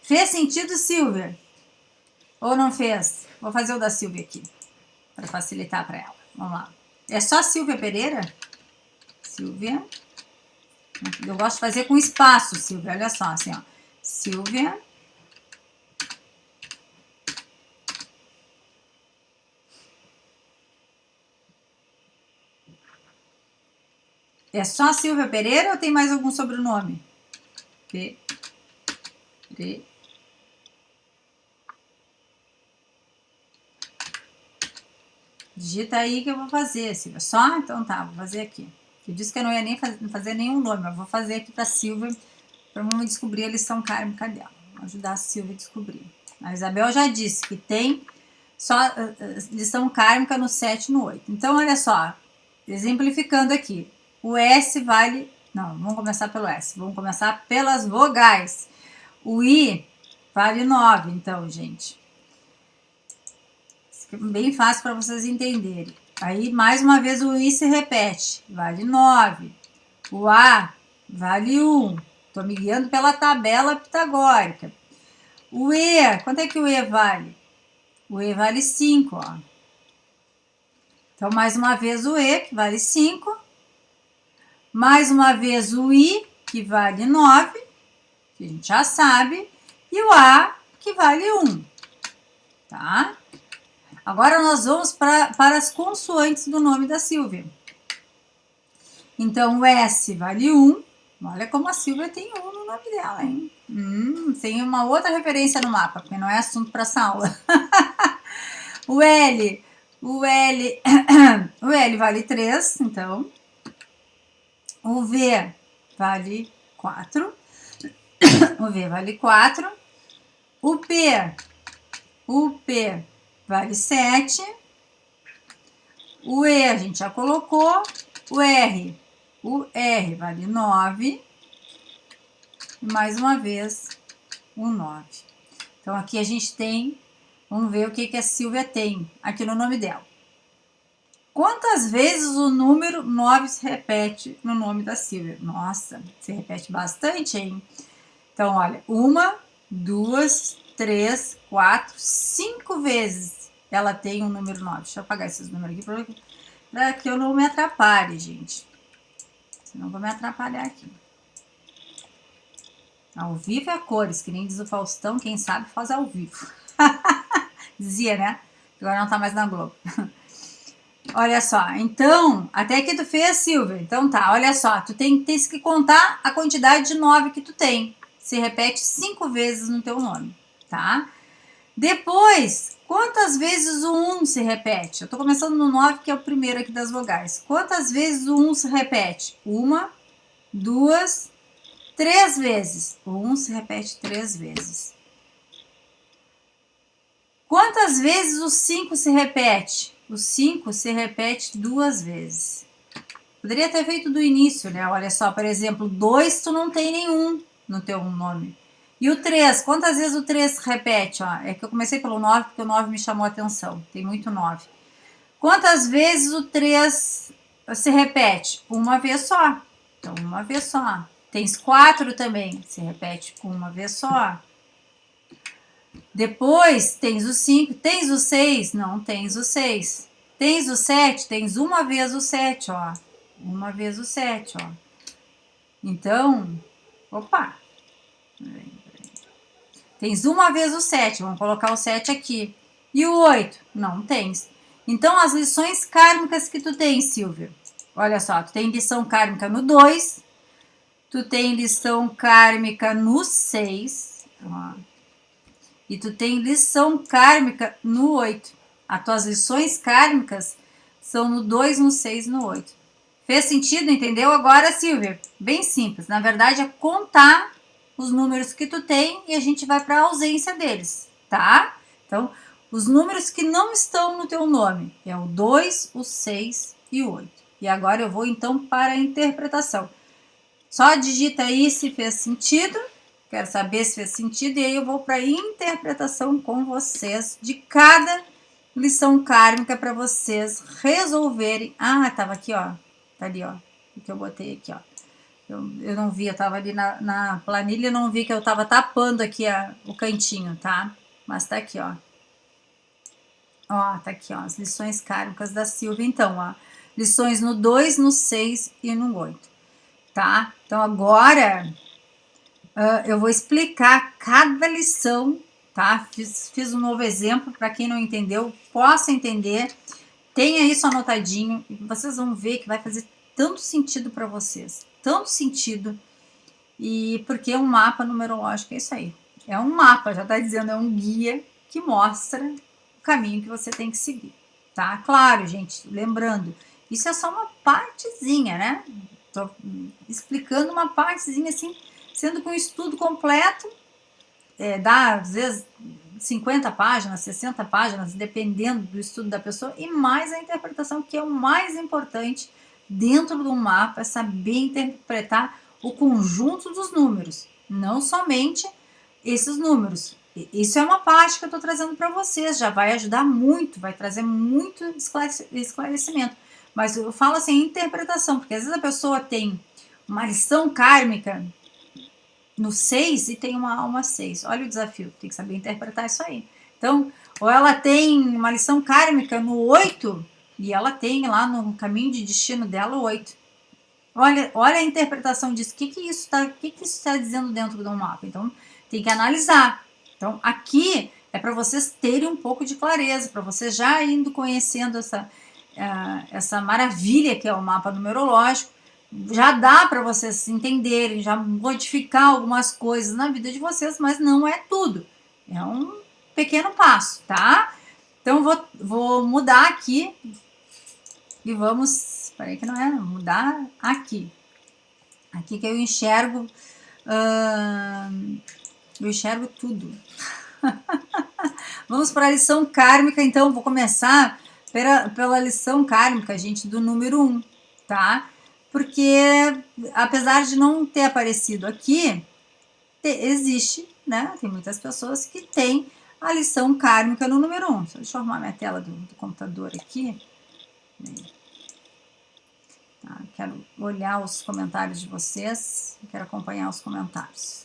Fez sentido, Silvia? Ou não fez? Vou fazer o da Silvia aqui, para facilitar para ela. Vamos lá. É só Silvia Pereira? Silvia. Eu gosto de fazer com espaço, Silvia. Olha só, assim, ó. Silvia. É só Silvia Pereira ou tem mais algum sobrenome? P, D, Digita aí que eu vou fazer, Silvia. Só? Então tá, vou fazer aqui. Eu disse que eu não ia nem fazer, nenhum nome, mas vou fazer aqui para Silvia, para vamos descobrir a lição kármica dela. Vou ajudar a Silvia a descobrir. A Isabel já disse que tem só uh, lição kármica no 7 e no 8. Então, olha só, exemplificando aqui. O S vale não, vamos começar pelo S. Vamos começar pelas vogais. O I vale 9, então, gente. Bem fácil para vocês entenderem. Aí, mais uma vez, o I se repete. Vale 9. O A vale 1. Estou me guiando pela tabela pitagórica. O E, quanto é que o E vale? O E vale 5, ó. Então, mais uma vez o E, que vale 5. Mais uma vez o I, que vale 9, que a gente já sabe. E o A, que vale 1, tá? Agora, nós vamos pra, para as consoantes do nome da Silvia. Então, o S vale 1. Olha como a Silvia tem 1 no nome dela, hein? Hum, tem uma outra referência no mapa, porque não é assunto para essa aula. (laughs) o L, o L, (coughs) o L vale 3, então. O V vale 4. (coughs) O V vale 4. O P, o P vale 7. O E a gente já colocou. O R, o R vale 9. E mais uma vez, o 9. Então, aqui a gente tem, vamos ver o que, que a Silvia tem aqui no nome dela. Quantas vezes o número 9 se repete no nome da Silvia? Nossa, se repete bastante, hein? Então, olha, uma, duas, três, quatro, cinco vezes ela tem o um número 9. Deixa eu apagar esses números aqui para que eu não me atrapalhe, gente. Senão vou me atrapalhar aqui. Ao vivo é cores, que nem diz o Faustão, quem sabe faz ao vivo. (laughs) Dizia, né? Agora não tá mais na Globo. (laughs) olha só, então, até que tu fez, Silvia. Então tá, olha só, tu tem, tens que contar a quantidade de 9 que tu tem. Se repete cinco vezes no teu nome, tá? Depois, quantas vezes o 1 se repete? Eu estou começando no 9, que é o primeiro aqui das vogais. Quantas vezes o 1 se repete? Uma, duas, três vezes. O 1 se repete três vezes. Quantas vezes o 5 se repete? O 5 se repete duas vezes. Poderia ter feito do início, né? Olha só, por exemplo, 2 tu não tem nenhum no teu nome. E o 3, quantas vezes o 3 repete? Ó, é que eu comecei pelo 9 porque o 9 me chamou a atenção. Tem muito 9. Quantas vezes o 3 se repete? Uma vez só. Então, uma vez só. Tens 4 também, se repete uma vez só. Depois, tens o 5. Tens o 6? Não, tens o 6. Tens o 7? Tens uma vez o 7, ó. Uma vez o 7, ó. Então, opa. Tens uma vez o 7, vamos colocar o 7 aqui. E o 8? Não tens. Então, as lições kármicas que tu tens, Silvia. Olha só, tu tem lição kármica no 2, tu tem lição kármica no 6, e tu tem lição kármica no 8. As tuas lições kármicas são no 2, no 6 e no 8. Fez sentido, entendeu? Agora, Silvia, bem simples. Na verdade, é contar os números que tu tem e a gente vai para a ausência deles, tá? Então, os números que não estão no teu nome é o 2, o 6 e o 8. E agora eu vou então para a interpretação. Só digita aí se fez sentido, quero saber se fez sentido, e aí eu vou para interpretação com vocês de cada lição kármica para vocês resolverem. Ah, tava aqui, ó. Tá ali, ó. O que eu botei aqui, ó. Eu, eu não vi, eu tava ali na, na planilha, não vi que eu tava tapando aqui a, o cantinho, tá? Mas tá aqui, ó. Ó, tá aqui, ó, as lições kármicas da Silvia. Então, ó, lições no 2, no 6 e no 8, tá? Então, agora uh, eu vou explicar cada lição, tá? Fiz, fiz um novo exemplo para quem não entendeu, possa entender. Tenha isso anotadinho e vocês vão ver que vai fazer tanto sentido para vocês tanto sentido. E porque um mapa numerológico é isso aí. É um mapa, já está dizendo, é um guia que mostra o caminho que você tem que seguir, tá? Claro, gente, lembrando, isso é só uma partezinha, né? Tô explicando uma partezinha assim, sendo que um estudo completo é, dá, às vezes, 50 páginas, 60 páginas, dependendo do estudo da pessoa, e mais a interpretação, que é o mais importante dentro do mapa é saber interpretar o conjunto dos números, não somente esses números. Isso é uma parte que eu estou trazendo para vocês, já vai ajudar muito, vai trazer muito esclarecimento. Mas eu falo assim, interpretação, porque às vezes a pessoa tem uma lição kármica no 6 e tem uma alma 6. Olha o desafio, tem que saber interpretar isso aí. Então, ou ela tem uma lição kármica no 8 e ela tem lá no caminho de destino dela o 8. Olha, olha a interpretação disso. O que, que isso está que que isso tá dizendo dentro do mapa? Então, tem que analisar. Então, aqui é para vocês terem um pouco de clareza, para vocês já indo conhecendo essa, uh, essa maravilha que é o mapa numerológico, já dá para vocês entenderem, já modificar algumas coisas na vida de vocês, mas não é tudo. É um pequeno passo, tá? Então, vou, vou mudar aqui e vamos... Peraí que não é, mudar aqui. Aqui que eu enxergo... Uh, eu enxergo tudo. (laughs) Vamos para a lição kármica, então, vou começar pela, pela lição kármica, gente, do número 1, um, tá? Porque, apesar de não ter aparecido aqui, te, existe, né? Tem muitas pessoas que têm a lição kármica no número 1. Um. Deixa eu arrumar minha tela do, do computador aqui. Tá, quero olhar os comentários de vocês, quero acompanhar os comentários.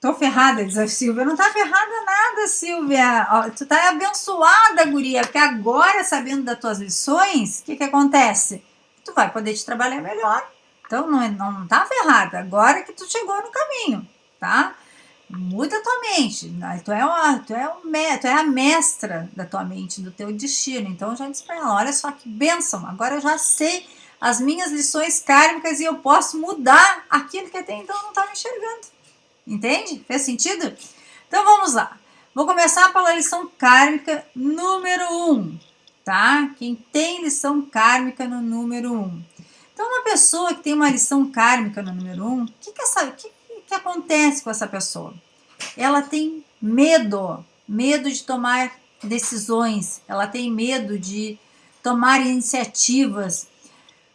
Tô ferrada, diz a Silvia. Não tá ferrada nada, Silvia. Ó, tu tá abençoada, guria, porque agora, sabendo das tuas lições, o que que acontece? Tu vai poder te trabalhar melhor. Então, não, é, não tá ferrada. Agora que tu chegou no caminho, tá? Muda tua mente. Tu é, uma, tu, é um, tu é a mestra da tua mente, do teu destino. Então, já disse pra ela, olha só que bênção. Agora eu já sei as minhas lições kármicas e eu posso mudar aquilo que até então não estava enxergando. Entende? Fez sentido? Então vamos lá. Vou começar pela lição kármica número 1, um, tá? Quem tem lição kármica no número 1. Um. Então, uma pessoa que tem uma lição kármica no número 1, um, o que, que, que, que acontece com essa pessoa? Ela tem medo, medo de tomar decisões, ela tem medo de tomar iniciativas,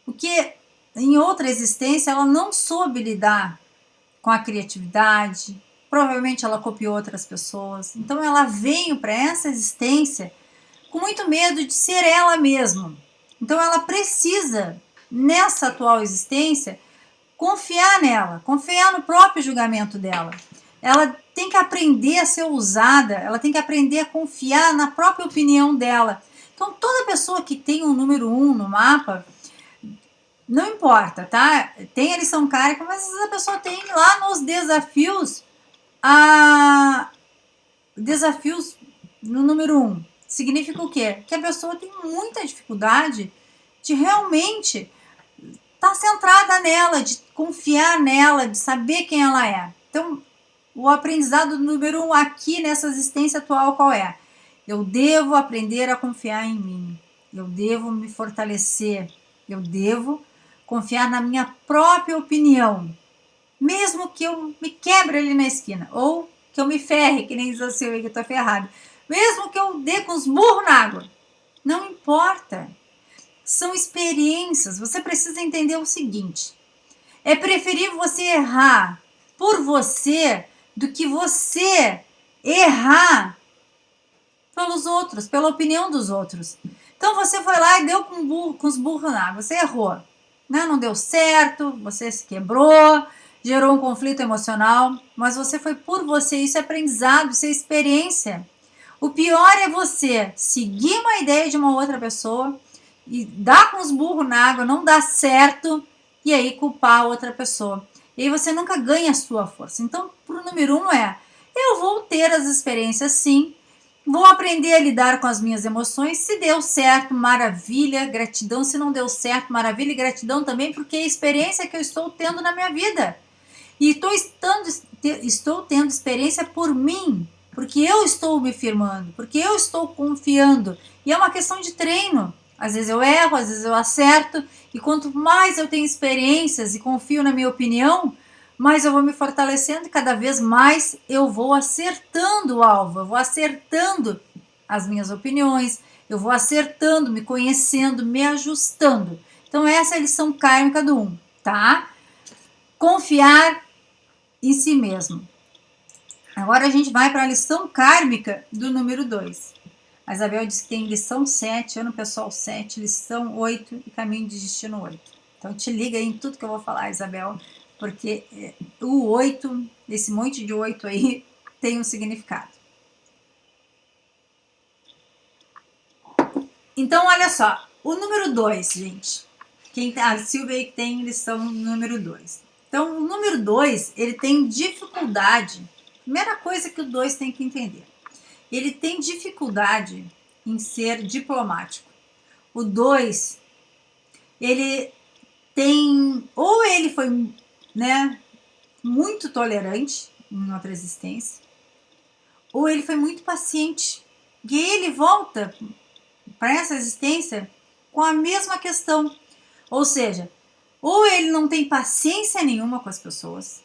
porque em outra existência ela não soube lidar com a criatividade, provavelmente ela copiou outras pessoas. Então ela veio para essa existência com muito medo de ser ela mesma. Então ela precisa, nessa atual existência, confiar nela, confiar no próprio julgamento dela. Ela tem que aprender a ser usada, ela tem que aprender a confiar na própria opinião dela. Então toda pessoa que tem um número um no mapa, não importa, tá? Tem a lição kármica, mas às vezes a pessoa tem lá nos desafios a desafios no número um. Significa o quê? Que a pessoa tem muita dificuldade de realmente estar tá centrada nela, de confiar nela, de saber quem ela é. Então, o aprendizado número um aqui nessa existência atual qual é? Eu devo aprender a confiar em mim. Eu devo me fortalecer. Eu devo confiar na minha própria opinião, mesmo que eu me quebre ali na esquina, ou que eu me ferre, que nem diz o seu que eu ferrado, mesmo que eu dê com os burros na água, não importa. São experiências, você precisa entender o seguinte, é preferível você errar por você do que você errar pelos outros, pela opinião dos outros. Então você foi lá e deu com, burro, com os burros na água, você errou né? não deu certo, você se quebrou, gerou um conflito emocional, mas você foi por você, isso é aprendizado, isso é experiência. O pior é você seguir uma ideia de uma outra pessoa e dar com os burros na água, não dá certo, e aí culpar a outra pessoa. E aí você nunca ganha a sua força. Então, pro número um é, eu vou ter as experiências sim, Vou aprender a lidar com as minhas emoções. Se deu certo, maravilha, gratidão. Se não deu certo, maravilha e gratidão também, porque é a experiência que eu estou tendo na minha vida. E estou, estando, estou tendo experiência por mim, porque eu estou me firmando, porque eu estou confiando. E é uma questão de treino. Às vezes eu erro, às vezes eu acerto. E quanto mais eu tenho experiências e confio na minha opinião, mas eu vou me fortalecendo e cada vez mais eu vou acertando o alvo, eu vou acertando as minhas opiniões, eu vou acertando, me conhecendo, me ajustando. Então essa é a lição kármica do 1, um, tá? Confiar em si mesmo. Agora a gente vai para a lição kármica do número 2. A Isabel disse que tem lição 7, ano pessoal 7, lição 8 e caminho de destino 8. Então te liga aí em tudo que eu vou falar, Isabel, porque é, o 8, esse monte de 8 aí, (laughs) tem um significado. Então, olha só, o número 2, gente. Quem, a Silvia aí tem lição número 2. Então, o número 2, ele tem dificuldade. Primeira coisa que o 2 tem que entender. Ele tem dificuldade em ser diplomático. O 2, ele tem... Ou ele foi né, muito tolerante em outra existência, ou ele foi muito paciente. E ele volta para essa existência com a mesma questão. Ou seja, ou ele não tem paciência nenhuma com as pessoas,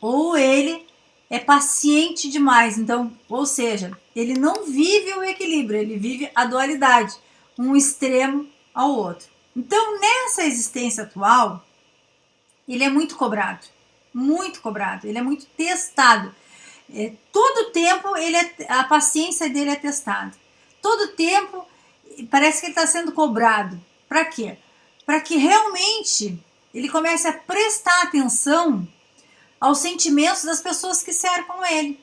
ou ele é paciente demais. Então, ou seja, ele não vive o equilíbrio, ele vive a dualidade, um extremo ao outro. Então, nessa existência atual, ele é muito cobrado, muito cobrado, ele é muito testado. É, todo tempo ele é, a paciência dele é testada. Todo tempo parece que ele está sendo cobrado. Para quê? para que realmente ele comece a prestar atenção aos sentimentos das pessoas que cercam ele.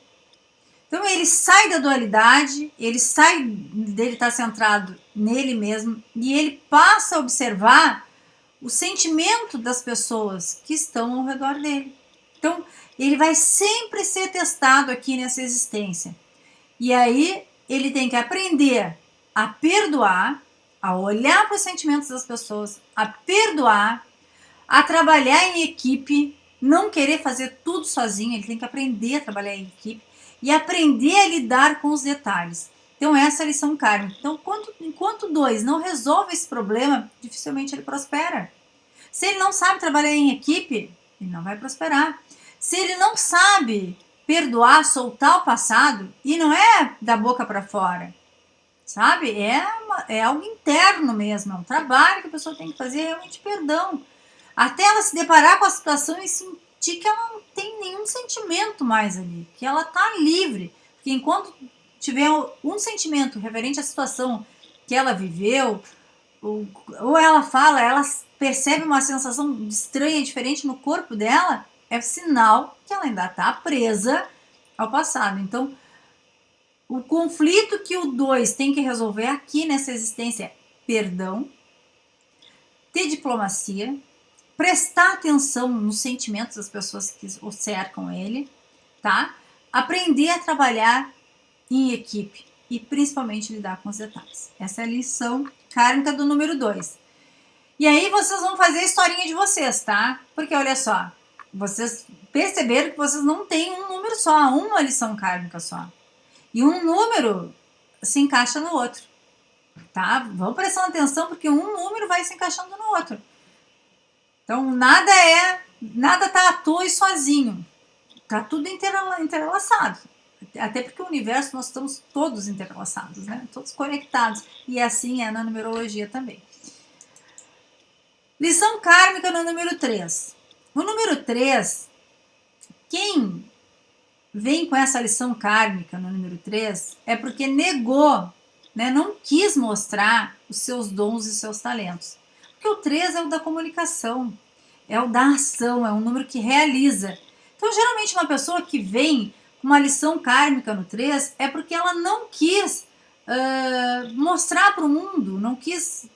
Então ele sai da dualidade, ele sai dele estar centrado nele mesmo e ele passa a observar o sentimento das pessoas que estão ao redor dele. Então ele vai sempre ser testado aqui nessa existência. E aí ele tem que aprender a perdoar a olhar para os sentimentos das pessoas, a perdoar, a trabalhar em equipe, não querer fazer tudo sozinho, ele tem que aprender a trabalhar em equipe e aprender a lidar com os detalhes. Então essa é a lição kármica. Então enquanto, enquanto dois não resolve esse problema, dificilmente ele prospera. Se ele não sabe trabalhar em equipe, ele não vai prosperar. Se ele não sabe perdoar, soltar o passado, e não é da boca para fora, sabe? É, uma, é algo interno mesmo, é um trabalho que a pessoa tem que fazer realmente perdão. Até ela se deparar com a situação e sentir que ela não tem nenhum sentimento mais ali, que ela está livre. Porque enquanto tiver um sentimento referente à situação que ela viveu, ou, ela fala, ela percebe uma sensação estranha, diferente no corpo dela, é sinal que ela ainda está presa ao passado. Então, o conflito que o 2 tem que resolver aqui nessa existência é perdão, ter diplomacia, prestar atenção nos sentimentos das pessoas que cercam ele, tá? Aprender a trabalhar em equipe e principalmente lidar com os detalhes. Essa é a lição kármica do número 2. E aí vocês vão fazer a historinha de vocês, tá? Porque olha só, vocês perceberam que vocês não têm um número só, uma lição kármica só. E um número se encaixa no outro. Tá? Vamos prestando atenção porque um número vai se encaixando no outro. Então nada é, nada tá à toa e sozinho. Tá tudo interlaçado. Até porque o universo nós estamos todos interlaçados, né? Todos conectados. E assim é na numerologia também. Lição kármica no número 3. O número 3, quem vem com essa lição kármica no número 3 é porque negou, né, não quis mostrar os seus dons e seus talentos. Porque o 3 é o da comunicação, é o da ação, é um número que realiza. Então, geralmente, uma pessoa que vem uma lição kármica no 3 é porque ela não quis uh, mostrar para o mundo, não quis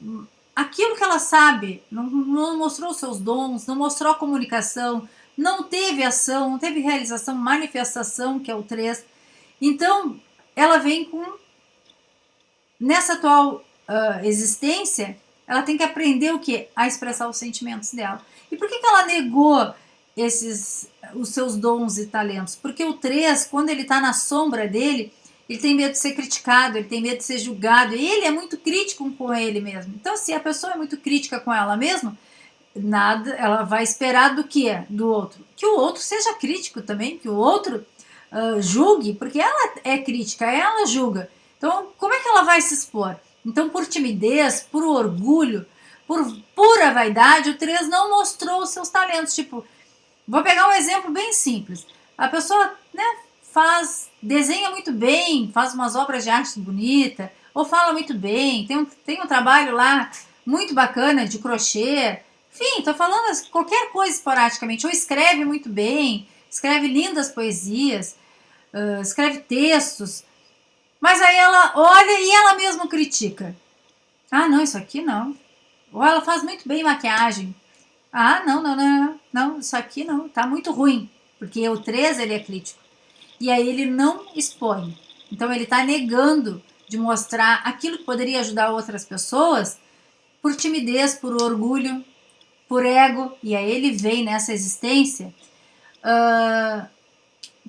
aquilo que ela sabe, não, não mostrou seus dons, não mostrou a comunicação, não teve ação, não teve realização, manifestação, que é o 3. Então, ela vem com, nessa atual uh, existência, ela tem que aprender o que? A expressar os sentimentos dela. E por que, que ela negou esses, os seus dons e talentos? Porque o 3, quando ele está na sombra dele, ele tem medo de ser criticado, ele tem medo de ser julgado, ele é muito crítico com ele mesmo. Então, se a pessoa é muito crítica com ela mesma, nada, ela vai esperar do que do outro? Que o outro seja crítico também, que o outro uh, julgue, porque ela é crítica, ela julga. Então, como é que ela vai se expor? Então, por timidez, por orgulho, por pura vaidade, o 3 não mostrou os seus talentos. Tipo, vou pegar um exemplo bem simples. A pessoa, né, faz, desenha muito bem, faz umas obras de arte bonita, ou fala muito bem, tem um, tem um trabalho lá muito bacana de crochê, enfim, tô falando qualquer coisa esporadicamente, ou escreve muito bem, escreve lindas poesias, uh, escreve textos, mas aí ela olha e ela mesma critica. Ah, não, isso aqui não. Ou ela faz muito bem maquiagem. Ah, não, não, não, não, isso aqui não, tá muito ruim. Porque o 3 ele é crítico. E aí ele não expõe. Então ele está negando de mostrar aquilo que poderia ajudar outras pessoas por timidez, por orgulho, por ego. E aí ele vem nessa existência uh,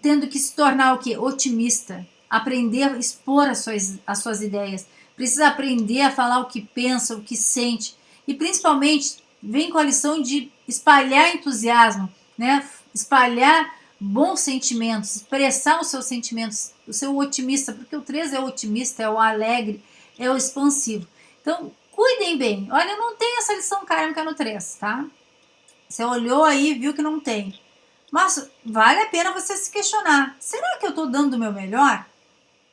tendo que se tornar o quê? Otimista. Aprender a expor as suas, as suas ideias. Precisa aprender a falar o que pensa, o que sente. E principalmente vem com a lição de espalhar entusiasmo, né? espalhar bons sentimentos, expressar os seus sentimentos, o seu otimista, porque o 3 é o otimista, é o alegre, é o expansivo. Então, cuidem bem. Olha, não tem essa lição kármica no 3, tá? Você olhou aí viu que não tem. Mas vale a pena você se questionar. Será que eu estou dando o meu melhor?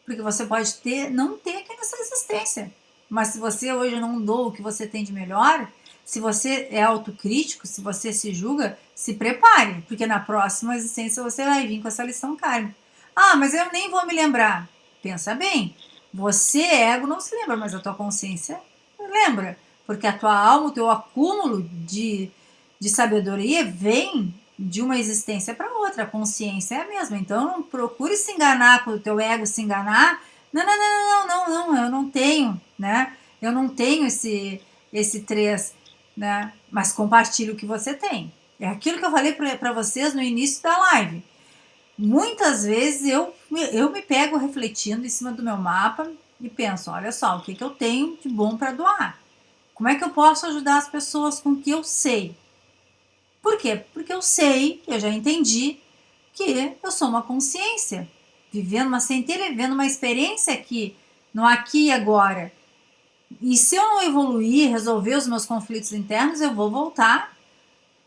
Porque você pode ter, não ter aqui nessa existência. Mas se você hoje não dou o que você tem de melhor, se você é autocrítico, se você se julga, se prepare, porque na próxima existência você vai vir com essa lição kármica. Ah, mas eu nem vou me lembrar. Pensa bem, você, ego, não se lembra, mas a tua consciência lembra. Porque a tua alma, o teu acúmulo de, de sabedoria vem de uma existência para outra. A consciência é a mesma. Então não procure se enganar o teu ego se enganar. Não, não, não, não, não, não, eu não tenho, né? Eu não tenho esse, esse três né? Mas compartilhe o que você tem. É aquilo que eu falei para vocês no início da live. Muitas vezes eu, eu me pego refletindo em cima do meu mapa e penso, olha só, o que, que eu tenho de bom para doar? Como é que eu posso ajudar as pessoas com o que eu sei? Por quê? Porque eu sei, eu já entendi que eu sou uma consciência, vivendo uma centelha, vivendo uma experiência aqui, no aqui e agora. E se eu não evoluir, resolver os meus conflitos internos, eu vou voltar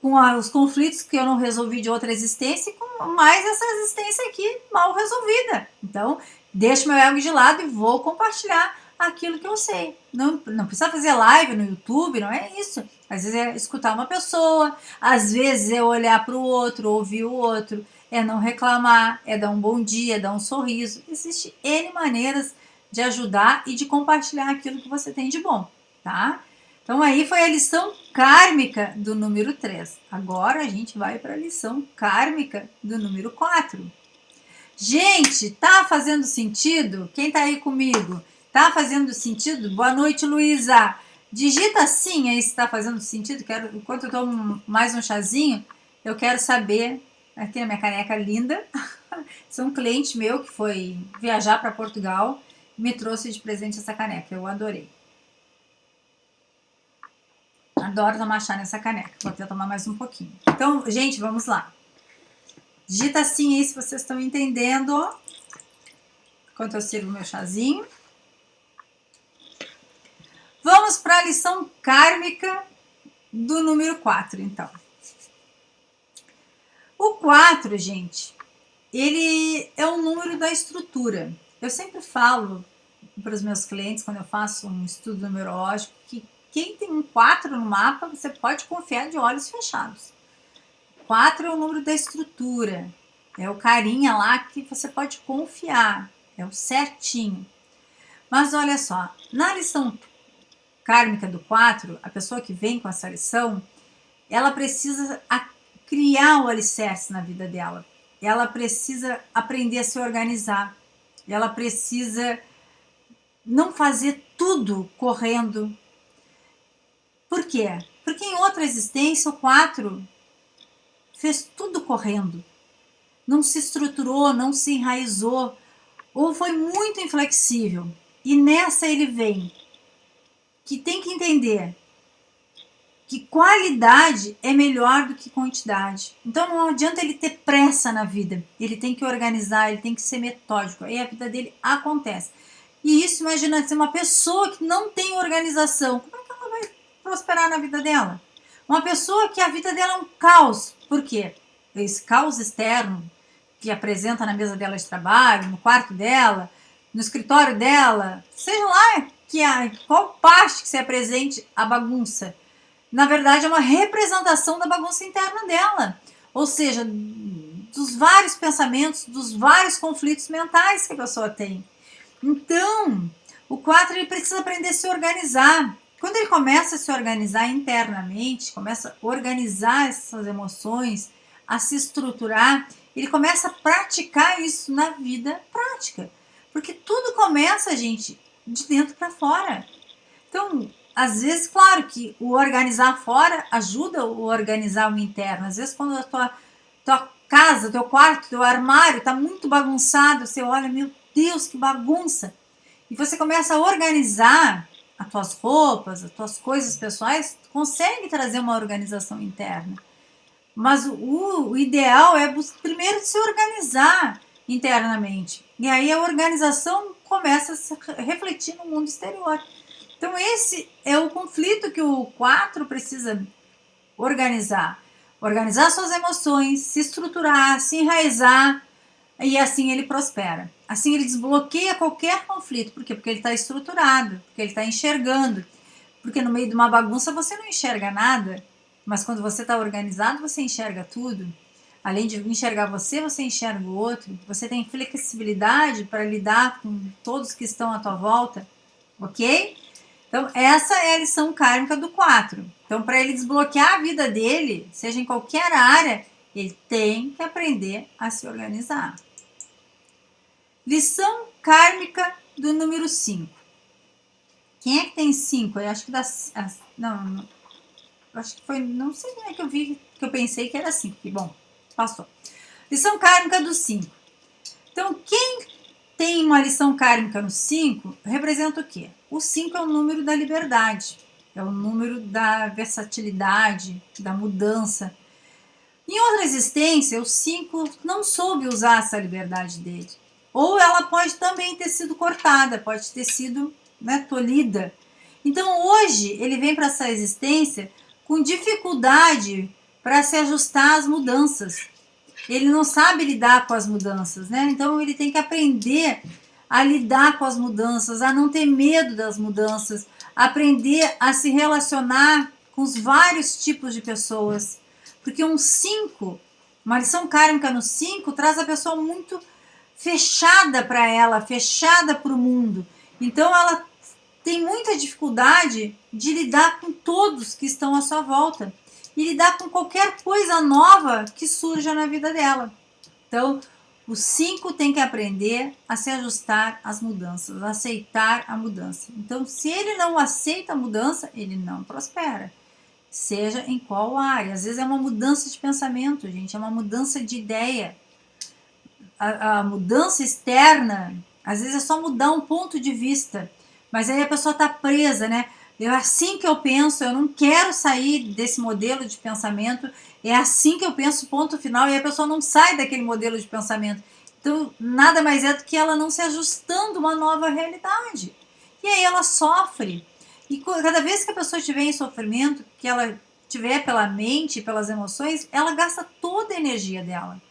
com os conflitos que eu não resolvi de outra existência e com mais essa existência aqui mal resolvida. Então, deixo meu ego de lado e vou compartilhar aquilo que eu sei. Não, não precisa fazer live no YouTube, não é isso. Às vezes é escutar uma pessoa, às vezes é olhar para o outro, ouvir o outro, é não reclamar, é dar um bom dia, é dar um sorriso. Existem N maneiras de ajudar e de compartilhar aquilo que você tem de bom, tá? Então aí foi a lição kármica do número 3. Agora a gente vai para a lição kármica do número 4. Gente, tá fazendo sentido? Quem tá aí comigo? Tá fazendo sentido? Boa noite, Luísa. Digita sim aí se tá fazendo sentido. Quero, enquanto eu tomo mais um chazinho, eu quero saber. Aqui a minha caneca linda. (laughs) Sou um cliente meu que foi viajar para Portugal me trouxe de presente essa caneca. Eu adorei. Adoro tomar chá nessa caneca. Vou até tomar mais um pouquinho. Então, gente, vamos lá. Digita assim aí se vocês estão entendendo. Enquanto eu sirvo meu chazinho. Vamos para a lição kármica do número 4, então. O 4, gente, ele é o número da estrutura. Eu sempre falo para os meus clientes, quando eu faço um estudo numerológico, que quem tem um 4 no mapa, você pode confiar de olhos fechados. 4 é o número da estrutura, é o carinha lá que você pode confiar, é o certinho. Mas olha só, na lição kármica do 4, a pessoa que vem com essa lição, ela precisa criar o alicerce na vida dela. Ela precisa aprender a se organizar ela precisa não fazer tudo correndo. Por quê? Porque em outra existência, o 4 fez tudo correndo. Não se estruturou, não se enraizou, ou foi muito inflexível. E nessa ele vem, que tem que entender que qualidade é melhor do que quantidade. Então não adianta ele ter pressa na vida. Ele tem que organizar, ele tem que ser metódico. Aí a vida dele acontece. E isso, imagina ser uma pessoa que não tem organização. Como é que ela vai prosperar na vida dela? Uma pessoa que a vida dela é um caos. Por quê? Esse caos externo que apresenta na mesa dela de trabalho, no quarto dela, no escritório dela, seja lá que a, qual parte que se apresente a bagunça. Na verdade, é uma representação da bagunça interna dela. Ou seja, dos vários pensamentos, dos vários conflitos mentais que a pessoa tem. Então, o 4 ele precisa aprender a se organizar. Quando ele começa a se organizar internamente, começa a organizar essas emoções, a se estruturar, ele começa a praticar isso na vida prática. Porque tudo começa, gente, de dentro para fora. Então, às vezes, claro que o organizar fora ajuda o organizar o interno. Às vezes, quando a tua, tua casa, teu quarto, teu armário está muito bagunçado, você olha, meu Deus, que bagunça. E você começa a organizar as tuas roupas, as tuas coisas pessoais, consegue trazer uma organização interna. Mas o, o ideal é primeiro se organizar internamente. E aí a organização começa a se refletir no mundo exterior. Então esse é o conflito que o 4 precisa organizar. Organizar suas emoções, se estruturar, se enraizar e assim ele prospera. Assim ele desbloqueia qualquer conflito. Por quê? Porque ele está estruturado, porque ele está enxergando. Porque no meio de uma bagunça você não enxerga nada, mas quando você está organizado você enxerga tudo. Além de enxergar você, você enxerga o outro. Você tem flexibilidade para lidar com todos que estão à tua volta, ok? Então, essa é a lição kármica do 4. Então, para ele desbloquear a vida dele, seja em qualquer área, ele tem que aprender a se organizar. Lição kármica do número 5. Quem é que tem 5? Eu acho que das. Não, não, acho que foi. Não sei como é que eu vi, que eu pensei que era 5. Bom, passou. Lição kármica do 5. Então, quem tem uma lição kármica no 5 representa o quê? O 5 é o número da liberdade, é o número da versatilidade, da mudança. Em outra existência, o 5 não soube usar essa liberdade dele. Ou ela pode também ter sido cortada, pode ter sido né, tolhida. Então hoje ele vem para essa existência com dificuldade para se ajustar às mudanças. Ele não sabe lidar com as mudanças, né? Então ele tem que aprender a lidar com as mudanças, a não ter medo das mudanças, aprender a se relacionar com os vários tipos de pessoas. Porque um 5, uma lição kármica no 5, traz a pessoa muito fechada para ela, fechada para o mundo. Então ela tem muita dificuldade de lidar com todos que estão à sua volta e lidar com qualquer coisa nova que surja na vida dela. Então, o 5 tem que aprender a se ajustar às mudanças, a aceitar a mudança. Então, se ele não aceita a mudança, ele não prospera. Seja em qual área. Às vezes é uma mudança de pensamento, gente, é uma mudança de ideia. A, a mudança externa, às vezes é só mudar um ponto de vista, mas aí a pessoa está presa, né? É assim que eu penso, eu não quero sair desse modelo de pensamento, é assim que eu penso, ponto final, e a pessoa não sai daquele modelo de pensamento. Então, nada mais é do que ela não se ajustando a uma nova realidade. E aí ela sofre. E cada vez que a pessoa estiver em sofrimento, que ela tiver pela mente, pelas emoções, ela gasta toda a energia dela.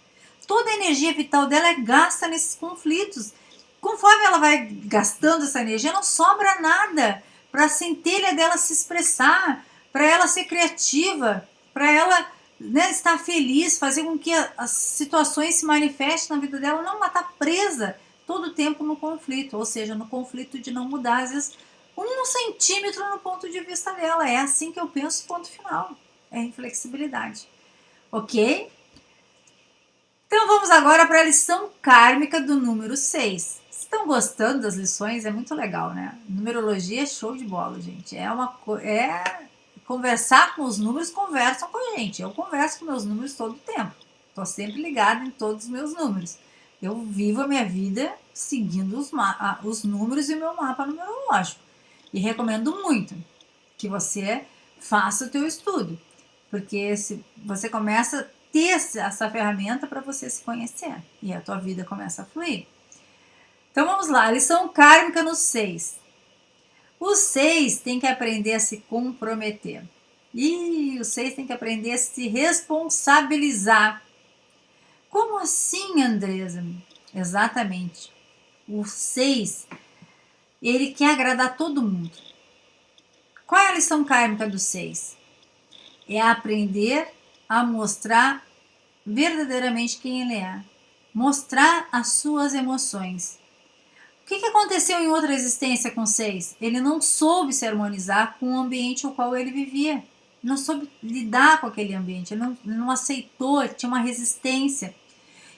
Toda a energia vital dela é gasta nesses conflitos. Conforme ela vai gastando essa energia, não sobra nada para a centelha dela se expressar, para ela ser criativa, para ela né, estar feliz, fazer com que as situações se manifestem na vida dela, não estar tá presa todo o tempo no conflito, ou seja, no conflito de não mudar, às vezes, um centímetro no ponto de vista dela. É assim que eu penso, ponto final. É inflexibilidade. Ok? Então vamos agora para a lição kármica do número 6. Estão gostando das lições? É muito legal, né? Numerologia é show de bola, gente. É uma é conversar com os números, conversam com a gente. Eu converso com meus números todo o tempo. Estou sempre ligada em todos os meus números. Eu vivo a minha vida seguindo os, os números e o meu mapa numerológico. E recomendo muito que você faça o teu estudo. Porque se você começa a ter essa ferramenta para você se conhecer. E a tua vida começa a fluir. Então vamos lá, lição kármica no 6. O 6 tem que aprender a se comprometer. E o 6 tem que aprender a se responsabilizar. Como assim, Andresa? Exatamente. O 6, ele quer agradar todo mundo. Qual é a lição kármica do 6? É aprender a mostrar verdadeiramente quem ele é. Mostrar as suas emoções. O que, que aconteceu em outra existência com seis? Ele não soube se harmonizar com o ambiente ao qual ele vivia. Não soube lidar com aquele ambiente. Ele não, não aceitou, tinha uma resistência.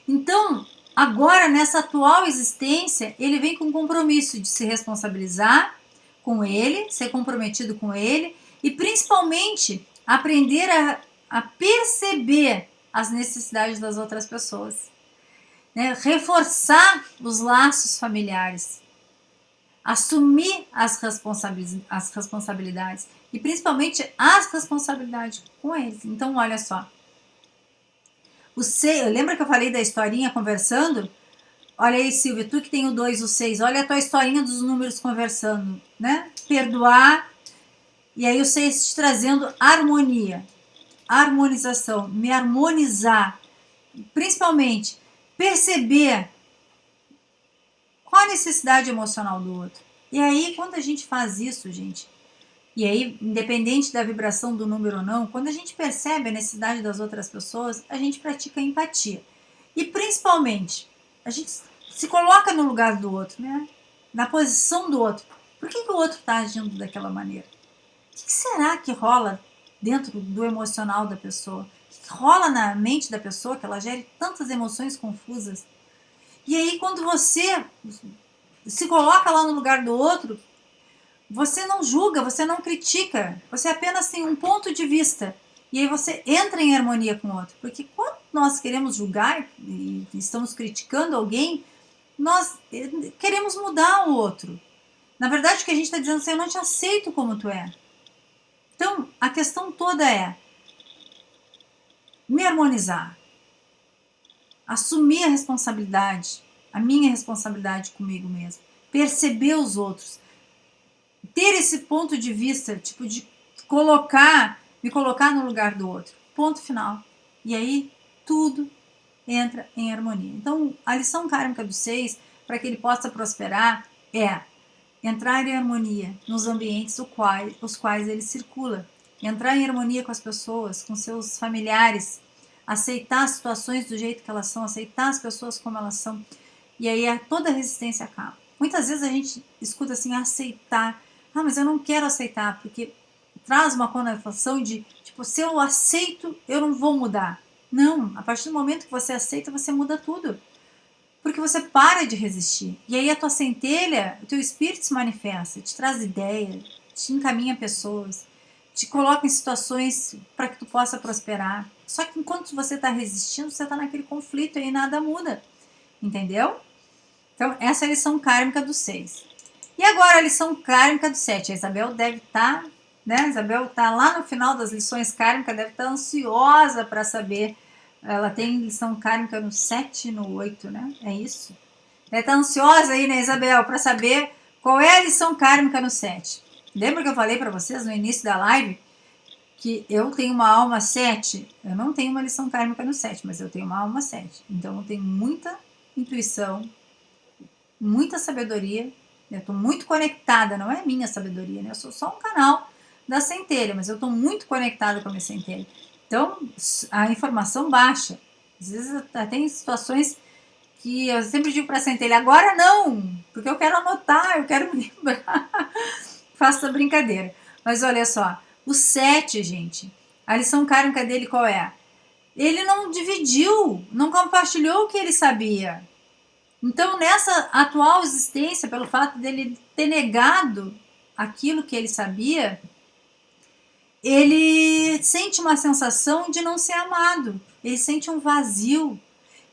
Então, agora, nessa atual existência, ele vem com o compromisso de se responsabilizar com ele, ser comprometido com ele e principalmente aprender a, a perceber as necessidades das outras pessoas né, reforçar os laços familiares, assumir as, responsabilidades, as responsabilidades e principalmente as responsabilidades com eles. Então, olha só. O seis, lembra que eu falei da historinha conversando? Olha aí, Silvia, tu que tem o 2 e o 6, olha a tua historinha dos números conversando, né? Perdoar, e aí o 6 te trazendo harmonia, harmonização, me harmonizar, principalmente perceber qual a necessidade emocional do outro. E aí, quando a gente faz isso, gente, e aí, independente da vibração do número ou não, quando a gente percebe a necessidade das outras pessoas, a gente pratica empatia. E principalmente, a gente se coloca no lugar do outro, né? Na posição do outro. Por que, que o outro está agindo daquela maneira? O que será que rola dentro do emocional da pessoa? Rola na mente da pessoa que ela gere tantas emoções confusas. E aí, quando você se coloca lá no lugar do outro, você não julga, você não critica, você apenas tem um ponto de vista. E aí você entra em harmonia com o outro. Porque quando nós queremos julgar e estamos criticando alguém, nós queremos mudar o outro. Na verdade, o que a gente está dizendo assim, eu não te aceito como tu é. Então, a questão toda é, me harmonizar, assumir a responsabilidade, a minha responsabilidade comigo mesmo, perceber os outros, ter esse ponto de vista, tipo de colocar, me colocar no lugar do outro. Ponto final. E aí tudo entra em harmonia. Então, a lição kármica do seis, para que ele possa prosperar, é entrar em harmonia nos ambientes os quais ele circula entrar em harmonia com as pessoas, com seus familiares, aceitar as situações do jeito que elas são, aceitar as pessoas como elas são. E aí toda a resistência acaba. Muitas vezes a gente escuta assim, aceitar. Ah, mas eu não quero aceitar, porque traz uma conotação de, tipo, se eu aceito, eu não vou mudar. Não, a partir do momento que você aceita, você muda tudo. Porque você para de resistir. E aí a tua centelha, o teu espírito se manifesta, te traz ideia, te encaminha pessoas te coloca em situações para que tu possa prosperar. Só que enquanto você está resistindo, você está naquele conflito e nada muda. Entendeu? Então, essa é a lição kármica do 6. E agora a lição kármica do 7. A Isabel deve estar, tá, né? A Isabel está lá no final das lições kármicas, deve estar tá ansiosa para saber. Ela tem lição kármica no 7 e no 8, né? É isso? Deve estar tá ansiosa aí, né, Isabel, para saber qual é a lição kármica no 7. Lembra que eu falei para vocês no início da live que eu tenho uma alma 7? Eu não tenho uma lição kármica no 7, mas eu tenho uma alma 7. Então eu tenho muita intuição, muita sabedoria. Eu estou muito conectada, não é minha sabedoria, né? Eu sou só um canal da centelha, mas eu estou muito conectada com a minha centelha. Então a informação baixa. Às vezes tem situações que eu sempre digo para a centelha, agora não, porque eu quero anotar, eu quero me (laughs) lembrar faço essa brincadeira. Mas olha só, o 7, gente, a lição kármica dele qual é? Ele não dividiu, não compartilhou o que ele sabia. Então, nessa atual existência, pelo fato dele ter negado aquilo que ele sabia, ele sente uma sensação de não ser amado, ele sente um vazio,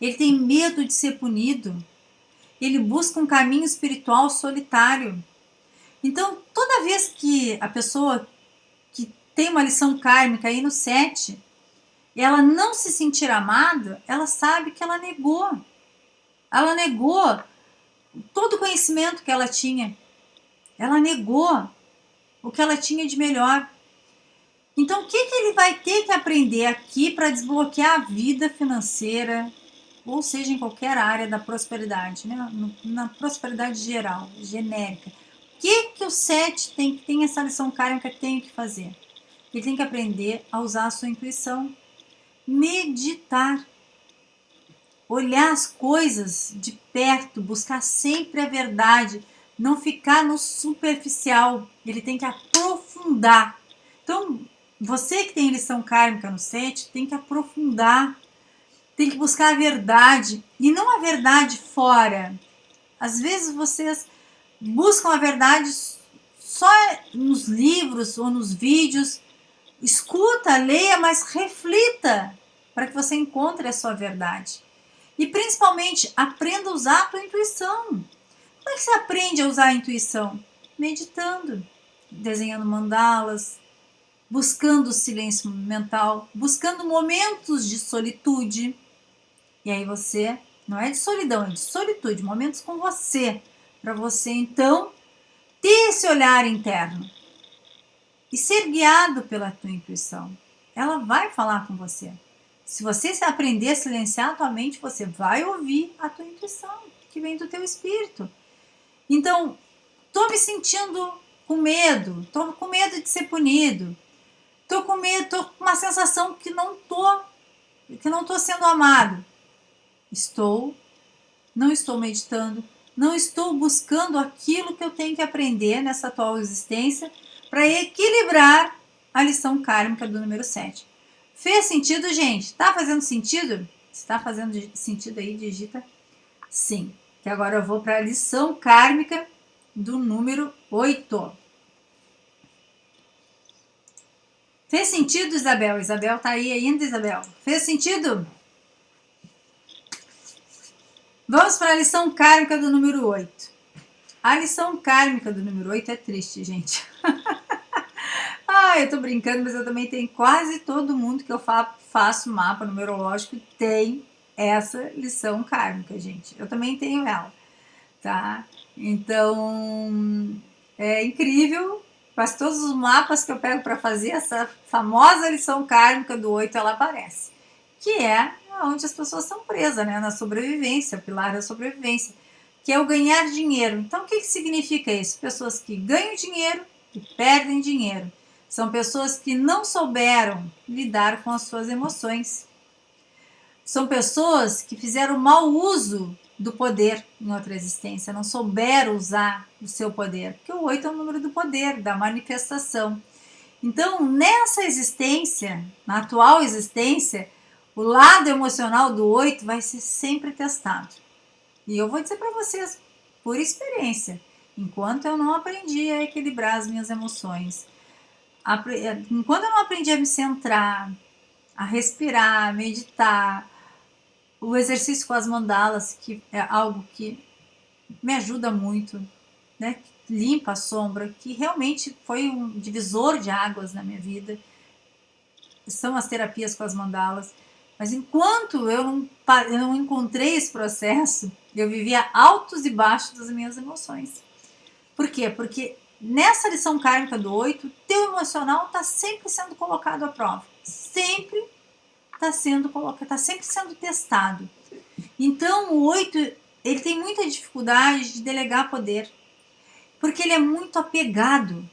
ele tem medo de ser punido, ele busca um caminho espiritual solitário. Então, toda vez que a pessoa que tem uma lição kármica aí no 7, ela não se sentir amada, ela sabe que ela negou. Ela negou todo o conhecimento que ela tinha. Ela negou o que ela tinha de melhor. Então, o que, que ele vai ter que aprender aqui para desbloquear a vida financeira, ou seja, em qualquer área da prosperidade, né? na prosperidade geral, genérica. Que, que o 7 tem, tem essa lição kármica tem que fazer? Ele tem que aprender a usar a sua intuição, meditar, olhar as coisas de perto, buscar sempre a verdade, não ficar no superficial, ele tem que aprofundar. Então, você que tem lição kármica no 7, tem que aprofundar, tem que buscar a verdade, e não a verdade fora. Às vezes vocês buscam a verdade só nos livros ou nos vídeos, escuta, leia, mas reflita para que você encontre a sua verdade. E principalmente, aprenda a usar a tua intuição. Como é que você aprende a usar a intuição? Meditando, desenhando mandalas, buscando o silêncio mental, buscando momentos de solitude. E aí você, não é de solidão, é de solitude, momentos com você, para você então ter esse olhar interno e ser guiado pela tua intuição. Ela vai falar com você. Se você aprender a silenciar a tua mente, você vai ouvir a tua intuição, que vem do teu espírito. Então, estou me sentindo com medo, estou com medo de ser punido, Tô com medo, tô com uma sensação que não tô, que não tô sendo amado. Estou, não estou meditando, não estou buscando aquilo que eu tenho que aprender nessa atual existência para equilibrar a lição kármica do número 7. Fez sentido, gente? Tá fazendo sentido? Se tá fazendo sentido aí, digita sim. Que agora eu vou para a lição kármica do número 8. Fez sentido, Isabel? Isabel tá aí ainda, Isabel? Fez sentido? Vamos para a lição kármica do número 8. A lição kármica do número 8 é triste, gente. (laughs) ah, eu tô brincando, mas eu também tenho quase todo mundo que eu fa faço mapa numerológico tem essa lição kármica, gente. Eu também tenho ela, tá? Então, é incrível Quase todos os mapas que eu pego para fazer essa famosa lição kármica do 8, ela aparece. Que é onde as pessoas são presas, né? Na sobrevivência, o pilar da sobrevivência. Que é o ganhar dinheiro. Então, o que, que significa isso? Pessoas que ganham dinheiro e perdem dinheiro. São pessoas que não souberam lidar com as suas emoções. São pessoas que fizeram mau uso do poder em outra existência, não souberam usar o seu poder, porque o 8 é o número do poder, da manifestação. Então, nessa existência, na atual existência, o lado emocional do 8 vai ser sempre testado. E eu vou dizer para vocês, por experiência, enquanto eu não aprendi a equilibrar as minhas emoções, enquanto eu não aprendi a me centrar, a respirar, a meditar, o exercício com as mandalas, que é algo que me ajuda muito, né? limpa a sombra, que realmente foi um divisor de águas na minha vida. São as terapias com as mandalas. Mas enquanto eu não, eu não encontrei esse processo, eu vivia altos e baixos das minhas emoções. Por quê? Porque nessa lição kármica do 8, teu emocional está sempre sendo colocado à prova. Sempre está sendo colocado, está sempre sendo testado. Então o 8 ele tem muita dificuldade de delegar poder, porque ele é muito apegado.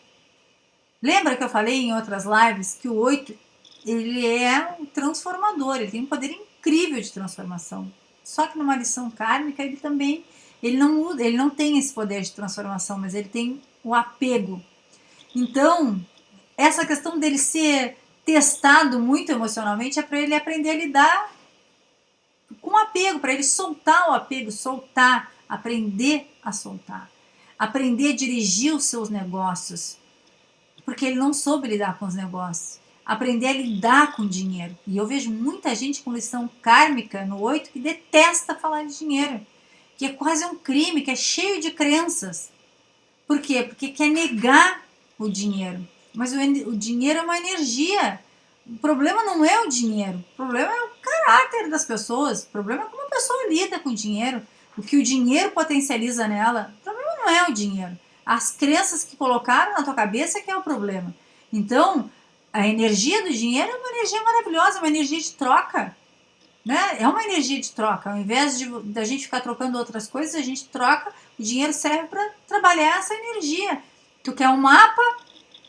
Lembra que eu falei em outras lives que o 8 ele é um transformador, ele tem um poder incrível de transformação. Só que numa lição kármica ele também ele não ele não tem esse poder de transformação, mas ele tem o apego. Então, essa questão dele ser testado muito emocionalmente é para ele aprender a lidar com apego, para ele soltar o apego, soltar, aprender a soltar, aprender a dirigir os seus negócios, porque ele não soube lidar com os negócios, aprender a lidar com dinheiro. E eu vejo muita gente com lição kármica no 8 que detesta falar de dinheiro, que é quase um crime, que é cheio de crenças. Por quê? Porque quer negar o dinheiro. Mas o, o dinheiro é uma energia. O problema não é o dinheiro, o problema é o caráter das pessoas, o problema é como a pessoa lida com o dinheiro, o que o dinheiro potencializa nela. O problema não é o dinheiro. As crenças que colocaram na tua cabeça que é o problema. Então, a energia do dinheiro é uma energia maravilhosa, uma energia de troca. Né? É uma energia de troca. Ao invés de da gente ficar trocando outras coisas, a gente troca. O dinheiro serve para trabalhar essa energia. Tu quer um mapa,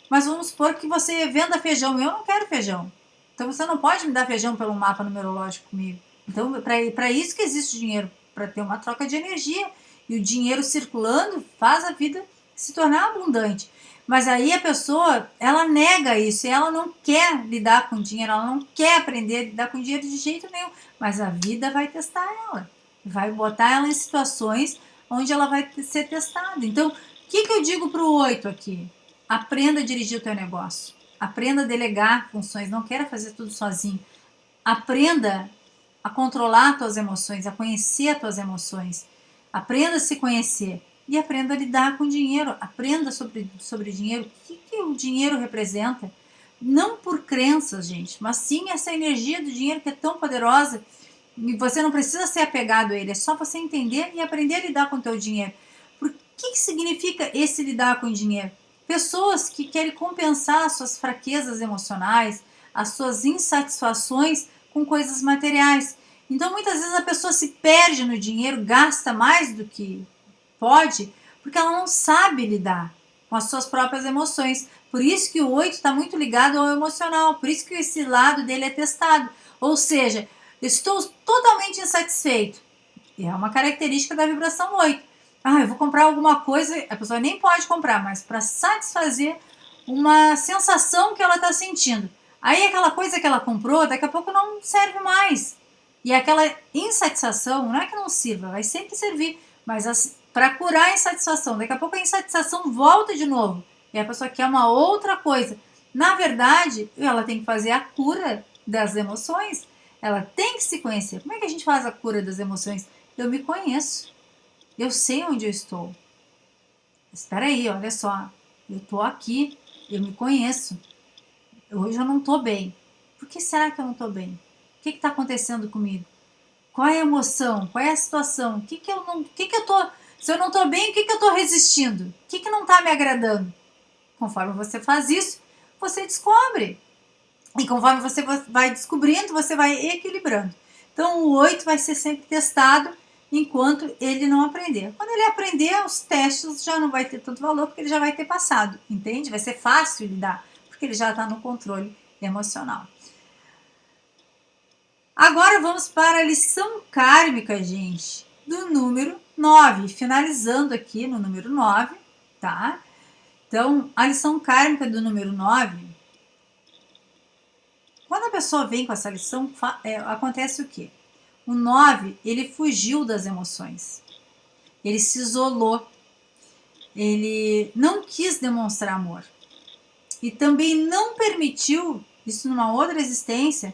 mas vamos supor que você venda feijão. Eu não quero feijão. Então você não pode me dar feijão pelo mapa numerológico comigo. Então, para isso que existe dinheiro, para ter uma troca de energia. E o dinheiro circulando faz a vida se tornar abundante. Mas aí a pessoa, ela nega isso, ela não quer lidar com dinheiro, ela não quer aprender a lidar com dinheiro de jeito nenhum. Mas a vida vai testar ela, vai botar ela em situações onde ela vai ser testada. Então, o que, que eu digo para o oito aqui? Aprenda a dirigir o teu negócio. Aprenda a delegar funções, não queira fazer tudo sozinho. Aprenda a controlar tuas emoções, a conhecer as tuas emoções. Aprenda a se conhecer e aprenda a lidar com dinheiro. Aprenda sobre, sobre dinheiro. O que, que o dinheiro representa? Não por crenças, gente, mas sim essa energia do dinheiro que é tão poderosa. E você não precisa ser apegado a ele, é só você entender e aprender a lidar com o teu dinheiro. Por que, que significa esse lidar com o dinheiro? Pessoas que querem compensar as suas fraquezas emocionais, as suas insatisfações com coisas materiais. Então, muitas vezes a pessoa se perde no dinheiro, gasta mais do que pode, porque ela não sabe lidar com as suas próprias emoções. Por isso que o 8 está muito ligado ao emocional, por isso que esse lado dele é testado. Ou seja, estou totalmente insatisfeito. É uma característica da vibração 8. Ah, eu vou comprar alguma coisa, a pessoa nem pode comprar, mas para satisfazer uma sensação que ela está sentindo. Aí aquela coisa que ela comprou, daqui a pouco não serve mais. E aquela insatisfação, não é que não sirva, vai sempre servir, mas para curar a insatisfação. Daqui a pouco a insatisfação volta de novo. E a pessoa quer uma outra coisa. Na verdade, ela tem que fazer a cura das emoções. Ela tem que se conhecer. Como é que a gente faz a cura das emoções? Eu me conheço. Eu sei onde eu estou. Espera aí, olha só. Eu estou aqui. Eu me conheço. Hoje eu não estou bem. Por que será que eu não estou bem? O que está acontecendo comigo? Qual é a emoção? Qual é a situação? O que, que eu não. O que, que eu tô se eu não estou bem, o que, que eu estou resistindo? O que, que não está me agradando? Conforme você faz isso, você descobre. E conforme você vai descobrindo, você vai equilibrando. Então, o 8 vai ser sempre testado enquanto ele não aprender. Quando ele aprender, os testes já não vai ter tanto valor, porque ele já vai ter passado, entende? Vai ser fácil lidar, porque ele já está no controle emocional. Agora vamos para a lição kármica, gente, do número 9, finalizando aqui no número 9, tá? Então, a lição kármica do número 9, quando a pessoa vem com essa lição, é, acontece o quê? O 9, ele fugiu das emoções, ele se isolou, ele não quis demonstrar amor e também não permitiu, isso numa outra existência,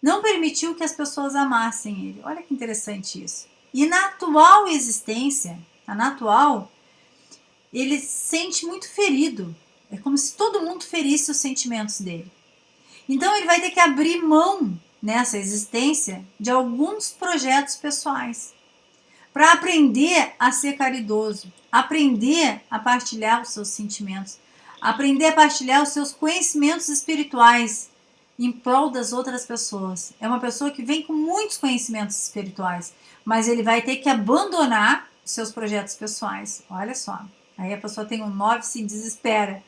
não permitiu que as pessoas amassem ele. Olha que interessante isso. E na atual existência, na atual, ele se sente muito ferido. É como se todo mundo ferisse os sentimentos dele. Então ele vai ter que abrir mão nessa existência de alguns projetos pessoais para aprender a ser caridoso, aprender a partilhar os seus sentimentos, aprender a partilhar os seus conhecimentos espirituais em prol das outras pessoas. É uma pessoa que vem com muitos conhecimentos espirituais, mas ele vai ter que abandonar seus projetos pessoais. Olha só. Aí a pessoa tem um 9 se desespera.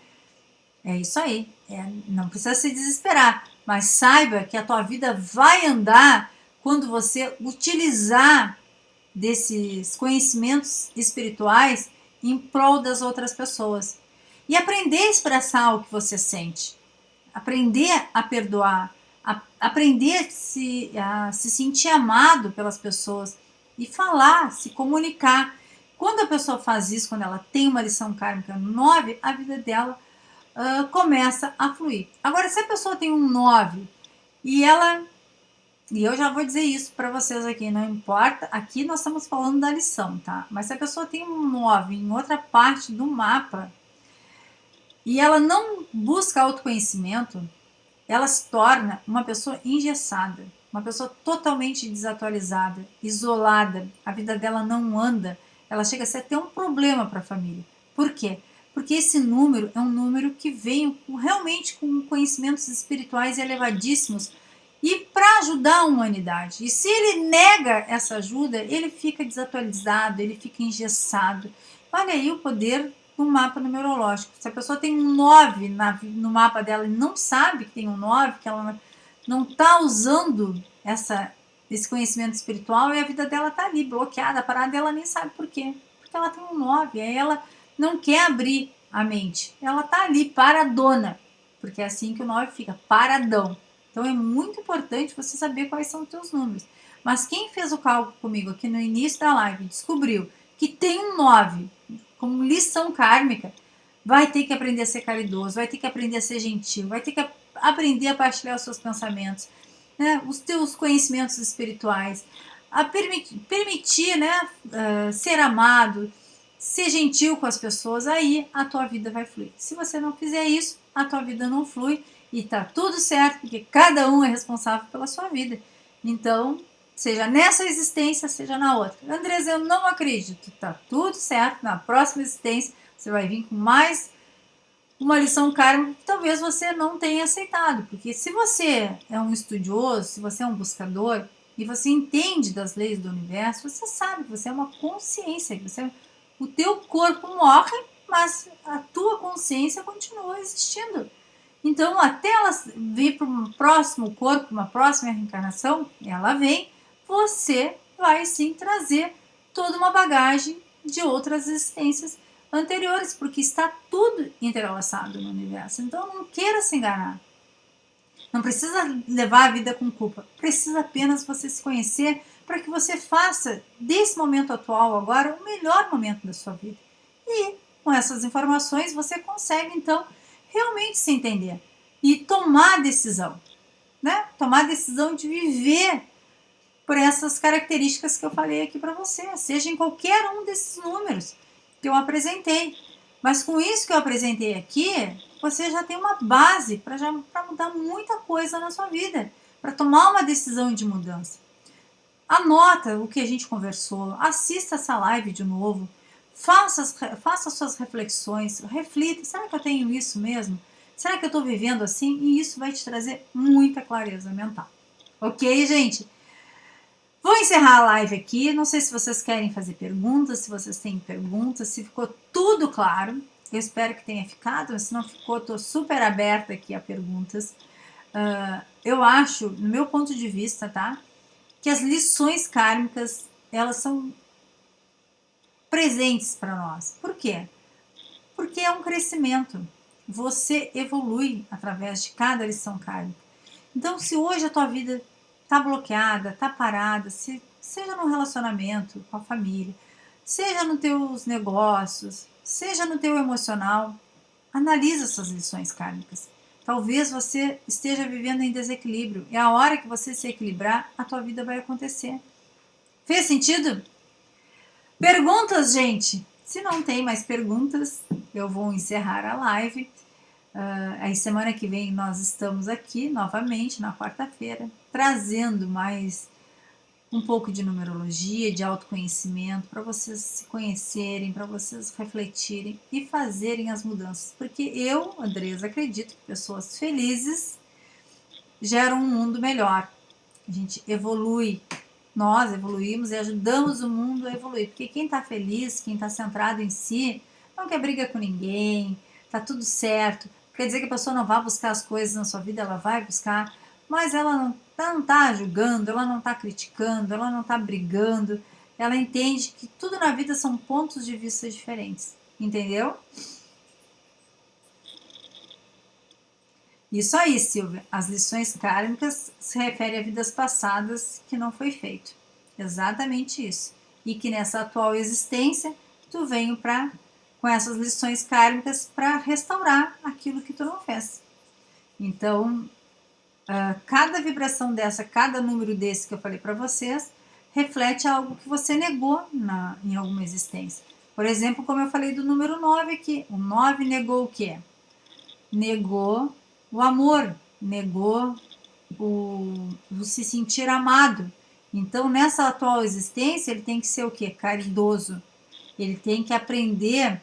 É isso aí. É, não precisa se desesperar, mas saiba que a tua vida vai andar quando você utilizar desses conhecimentos espirituais em prol das outras pessoas. E aprender a expressar o que você sente aprender a perdoar, a, aprender a se, a se sentir amado pelas pessoas e falar, se comunicar. Quando a pessoa faz isso, quando ela tem uma lição kármica 9, a vida dela uh, começa a fluir. Agora, se a pessoa tem um 9 e ela. E eu já vou dizer isso para vocês aqui, não importa. Aqui nós estamos falando da lição, tá? Mas se a pessoa tem um 9 em outra parte do mapa, e ela não busca autoconhecimento, ela se torna uma pessoa engessada, uma pessoa totalmente desatualizada, isolada, a vida dela não anda, ela chega a ser até um problema para a família. Por quê? Porque esse número é um número que vem realmente com conhecimentos espirituais elevadíssimos. E para ajudar a humanidade. E se ele nega essa ajuda, ele fica desatualizado, ele fica engessado. Olha aí o poder do mapa numerológico. Se a pessoa tem um 9 na, no mapa dela e não sabe que tem um 9, que ela não está usando essa, esse conhecimento espiritual e a vida dela está ali bloqueada, parada, e ela nem sabe por quê. Porque ela tem um 9, aí ela não quer abrir a mente. Ela está ali paradona, porque é assim que o 9 fica, paradão. Então é muito importante você saber quais são os teus números. Mas quem fez o cálculo comigo aqui no início da live descobriu que tem um 9 como lição kármica, vai ter que aprender a ser caridoso, vai ter que aprender a ser gentil, vai ter que aprender a partilhar os seus pensamentos, né, os teus conhecimentos espirituais, a permitir, permitir né, uh, ser amado, ser gentil com as pessoas, aí a tua vida vai fluir. Se você não fizer isso, a tua vida não flui e tá tudo certo, porque cada um é responsável pela sua vida. Então, seja nessa existência, seja na outra. Andresa, eu não acredito. Tá tudo certo. Na próxima existência, você vai vir com mais uma lição karma que talvez você não tenha aceitado. Porque se você é um estudioso, se você é um buscador e você entende das leis do universo, você sabe que você é uma consciência, que você, o teu corpo morre, mas a tua consciência continua existindo. Então, até ela vir para um próximo corpo, uma próxima reencarnação, ela vem você vai sim trazer toda uma bagagem de outras existências anteriores, porque está tudo entrelaçado no universo. Então não queira se enganar. Não precisa levar a vida com culpa, precisa apenas você se conhecer para que você faça desse momento atual agora o melhor momento da sua vida. E com essas informações você consegue então realmente se entender e tomar decisão, né? Tomar decisão de viver por essas características que eu falei aqui para você, seja em qualquer um desses números que eu apresentei. Mas com isso que eu apresentei aqui, você já tem uma base para mudar muita coisa na sua vida, para tomar uma decisão de mudança. Anota o que a gente conversou, assista essa live de novo, faça, faça suas reflexões, reflita, será que eu tenho isso mesmo? Será que eu estou vivendo assim? E isso vai te trazer muita clareza mental. Ok, gente? Vou encerrar a live aqui. Não sei se vocês querem fazer perguntas, se vocês têm perguntas, se ficou tudo claro. Eu espero que tenha ficado, se não ficou, estou super aberta aqui a perguntas. Uh, eu acho, no meu ponto de vista, tá? Que as lições kármicas, elas são presentes para nós. Por quê? Porque é um crescimento. Você evolui através de cada lição kármica. Então, se hoje a tua vida está bloqueada, está parada, se, seja no relacionamento com a família, seja nos teus negócios, seja no teu emocional, analisa essas lições kármicas. Talvez você esteja vivendo em desequilíbrio e a hora que você se equilibrar, a tua vida vai acontecer. Fez sentido? Perguntas, gente? Se não tem mais perguntas, eu vou encerrar a live. Uh, aí semana que vem nós estamos aqui novamente, na quarta-feira, trazendo mais um pouco de numerologia, de autoconhecimento, para vocês se conhecerem, para vocês refletirem e fazerem as mudanças. Porque eu, Andresa, acredito que pessoas felizes geram um mundo melhor. A gente evolui, nós evoluímos e ajudamos o mundo a evoluir. Porque quem está feliz, quem está centrado em si, não quer briga com ninguém, tá tudo certo. Quer dizer que a pessoa não vai buscar as coisas na sua vida, ela vai buscar, mas ela não está julgando, ela não está criticando, ela não está brigando, ela entende que tudo na vida são pontos de vista diferentes, entendeu? Isso aí, Silvia. As lições kármicas se referem a vidas passadas que não foi feito. Exatamente isso. E que nessa atual existência, tu veio para com essas lições kármicas para restaurar aquilo que tu não fez. Então, Uh, cada vibração dessa, cada número desse que eu falei para vocês, reflete algo que você negou na, em alguma existência. Por exemplo, como eu falei do número 9 aqui, o 9 negou o quê? Negou o amor, negou o, o se sentir amado. Então, nessa atual existência, ele tem que ser o quê? Caridoso. Ele tem que aprender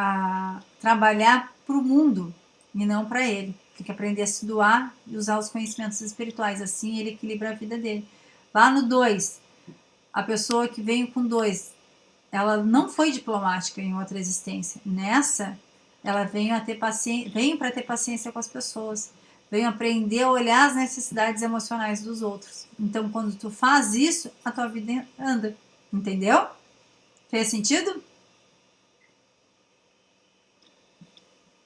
a trabalhar para o mundo e não para ele. Tem que aprender a se doar e usar os conhecimentos espirituais. Assim ele equilibra a vida dele. Lá no 2, a pessoa que veio com 2, ela não foi diplomática em outra existência. Nessa, ela veio a ter veio para ter paciência com as pessoas. Veio aprender a olhar as necessidades emocionais dos outros. Então, quando tu faz isso, a tua vida anda. Entendeu? Fez sentido?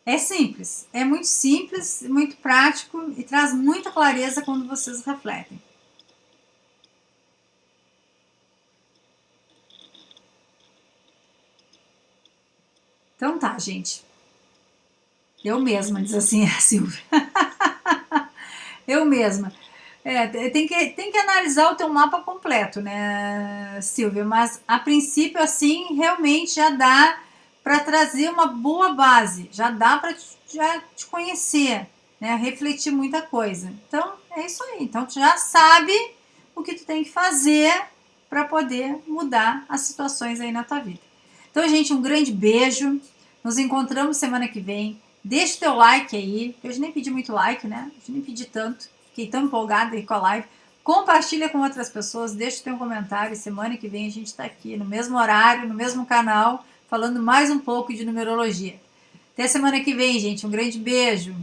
É simples, é muito simples, muito prático e traz muita clareza quando vocês refletem. Então tá, gente. Eu mesma, diz assim a (laughs) Silvia. Eu mesma. É, tem que, tem que analisar o teu mapa completo, né, Silvia? Mas a princípio, assim, realmente já dá para trazer uma boa base, já dá para já te conhecer, né? Refletir muita coisa. Então, é isso aí. Então, tu já sabe o que tu tem que fazer para poder mudar as situações aí na tua vida. Então, gente, um grande beijo. Nos encontramos semana que vem. Deixa o teu like aí. Eu nem pedi muito like, né? Eu nem pedi tanto. Fiquei tão empolgada aí com a live. Compartilha com outras pessoas, deixa o teu comentário. Semana que vem a gente está aqui no mesmo horário, no mesmo canal falando mais um pouco de numerologia. Até semana que vem, gente. Um grande beijo.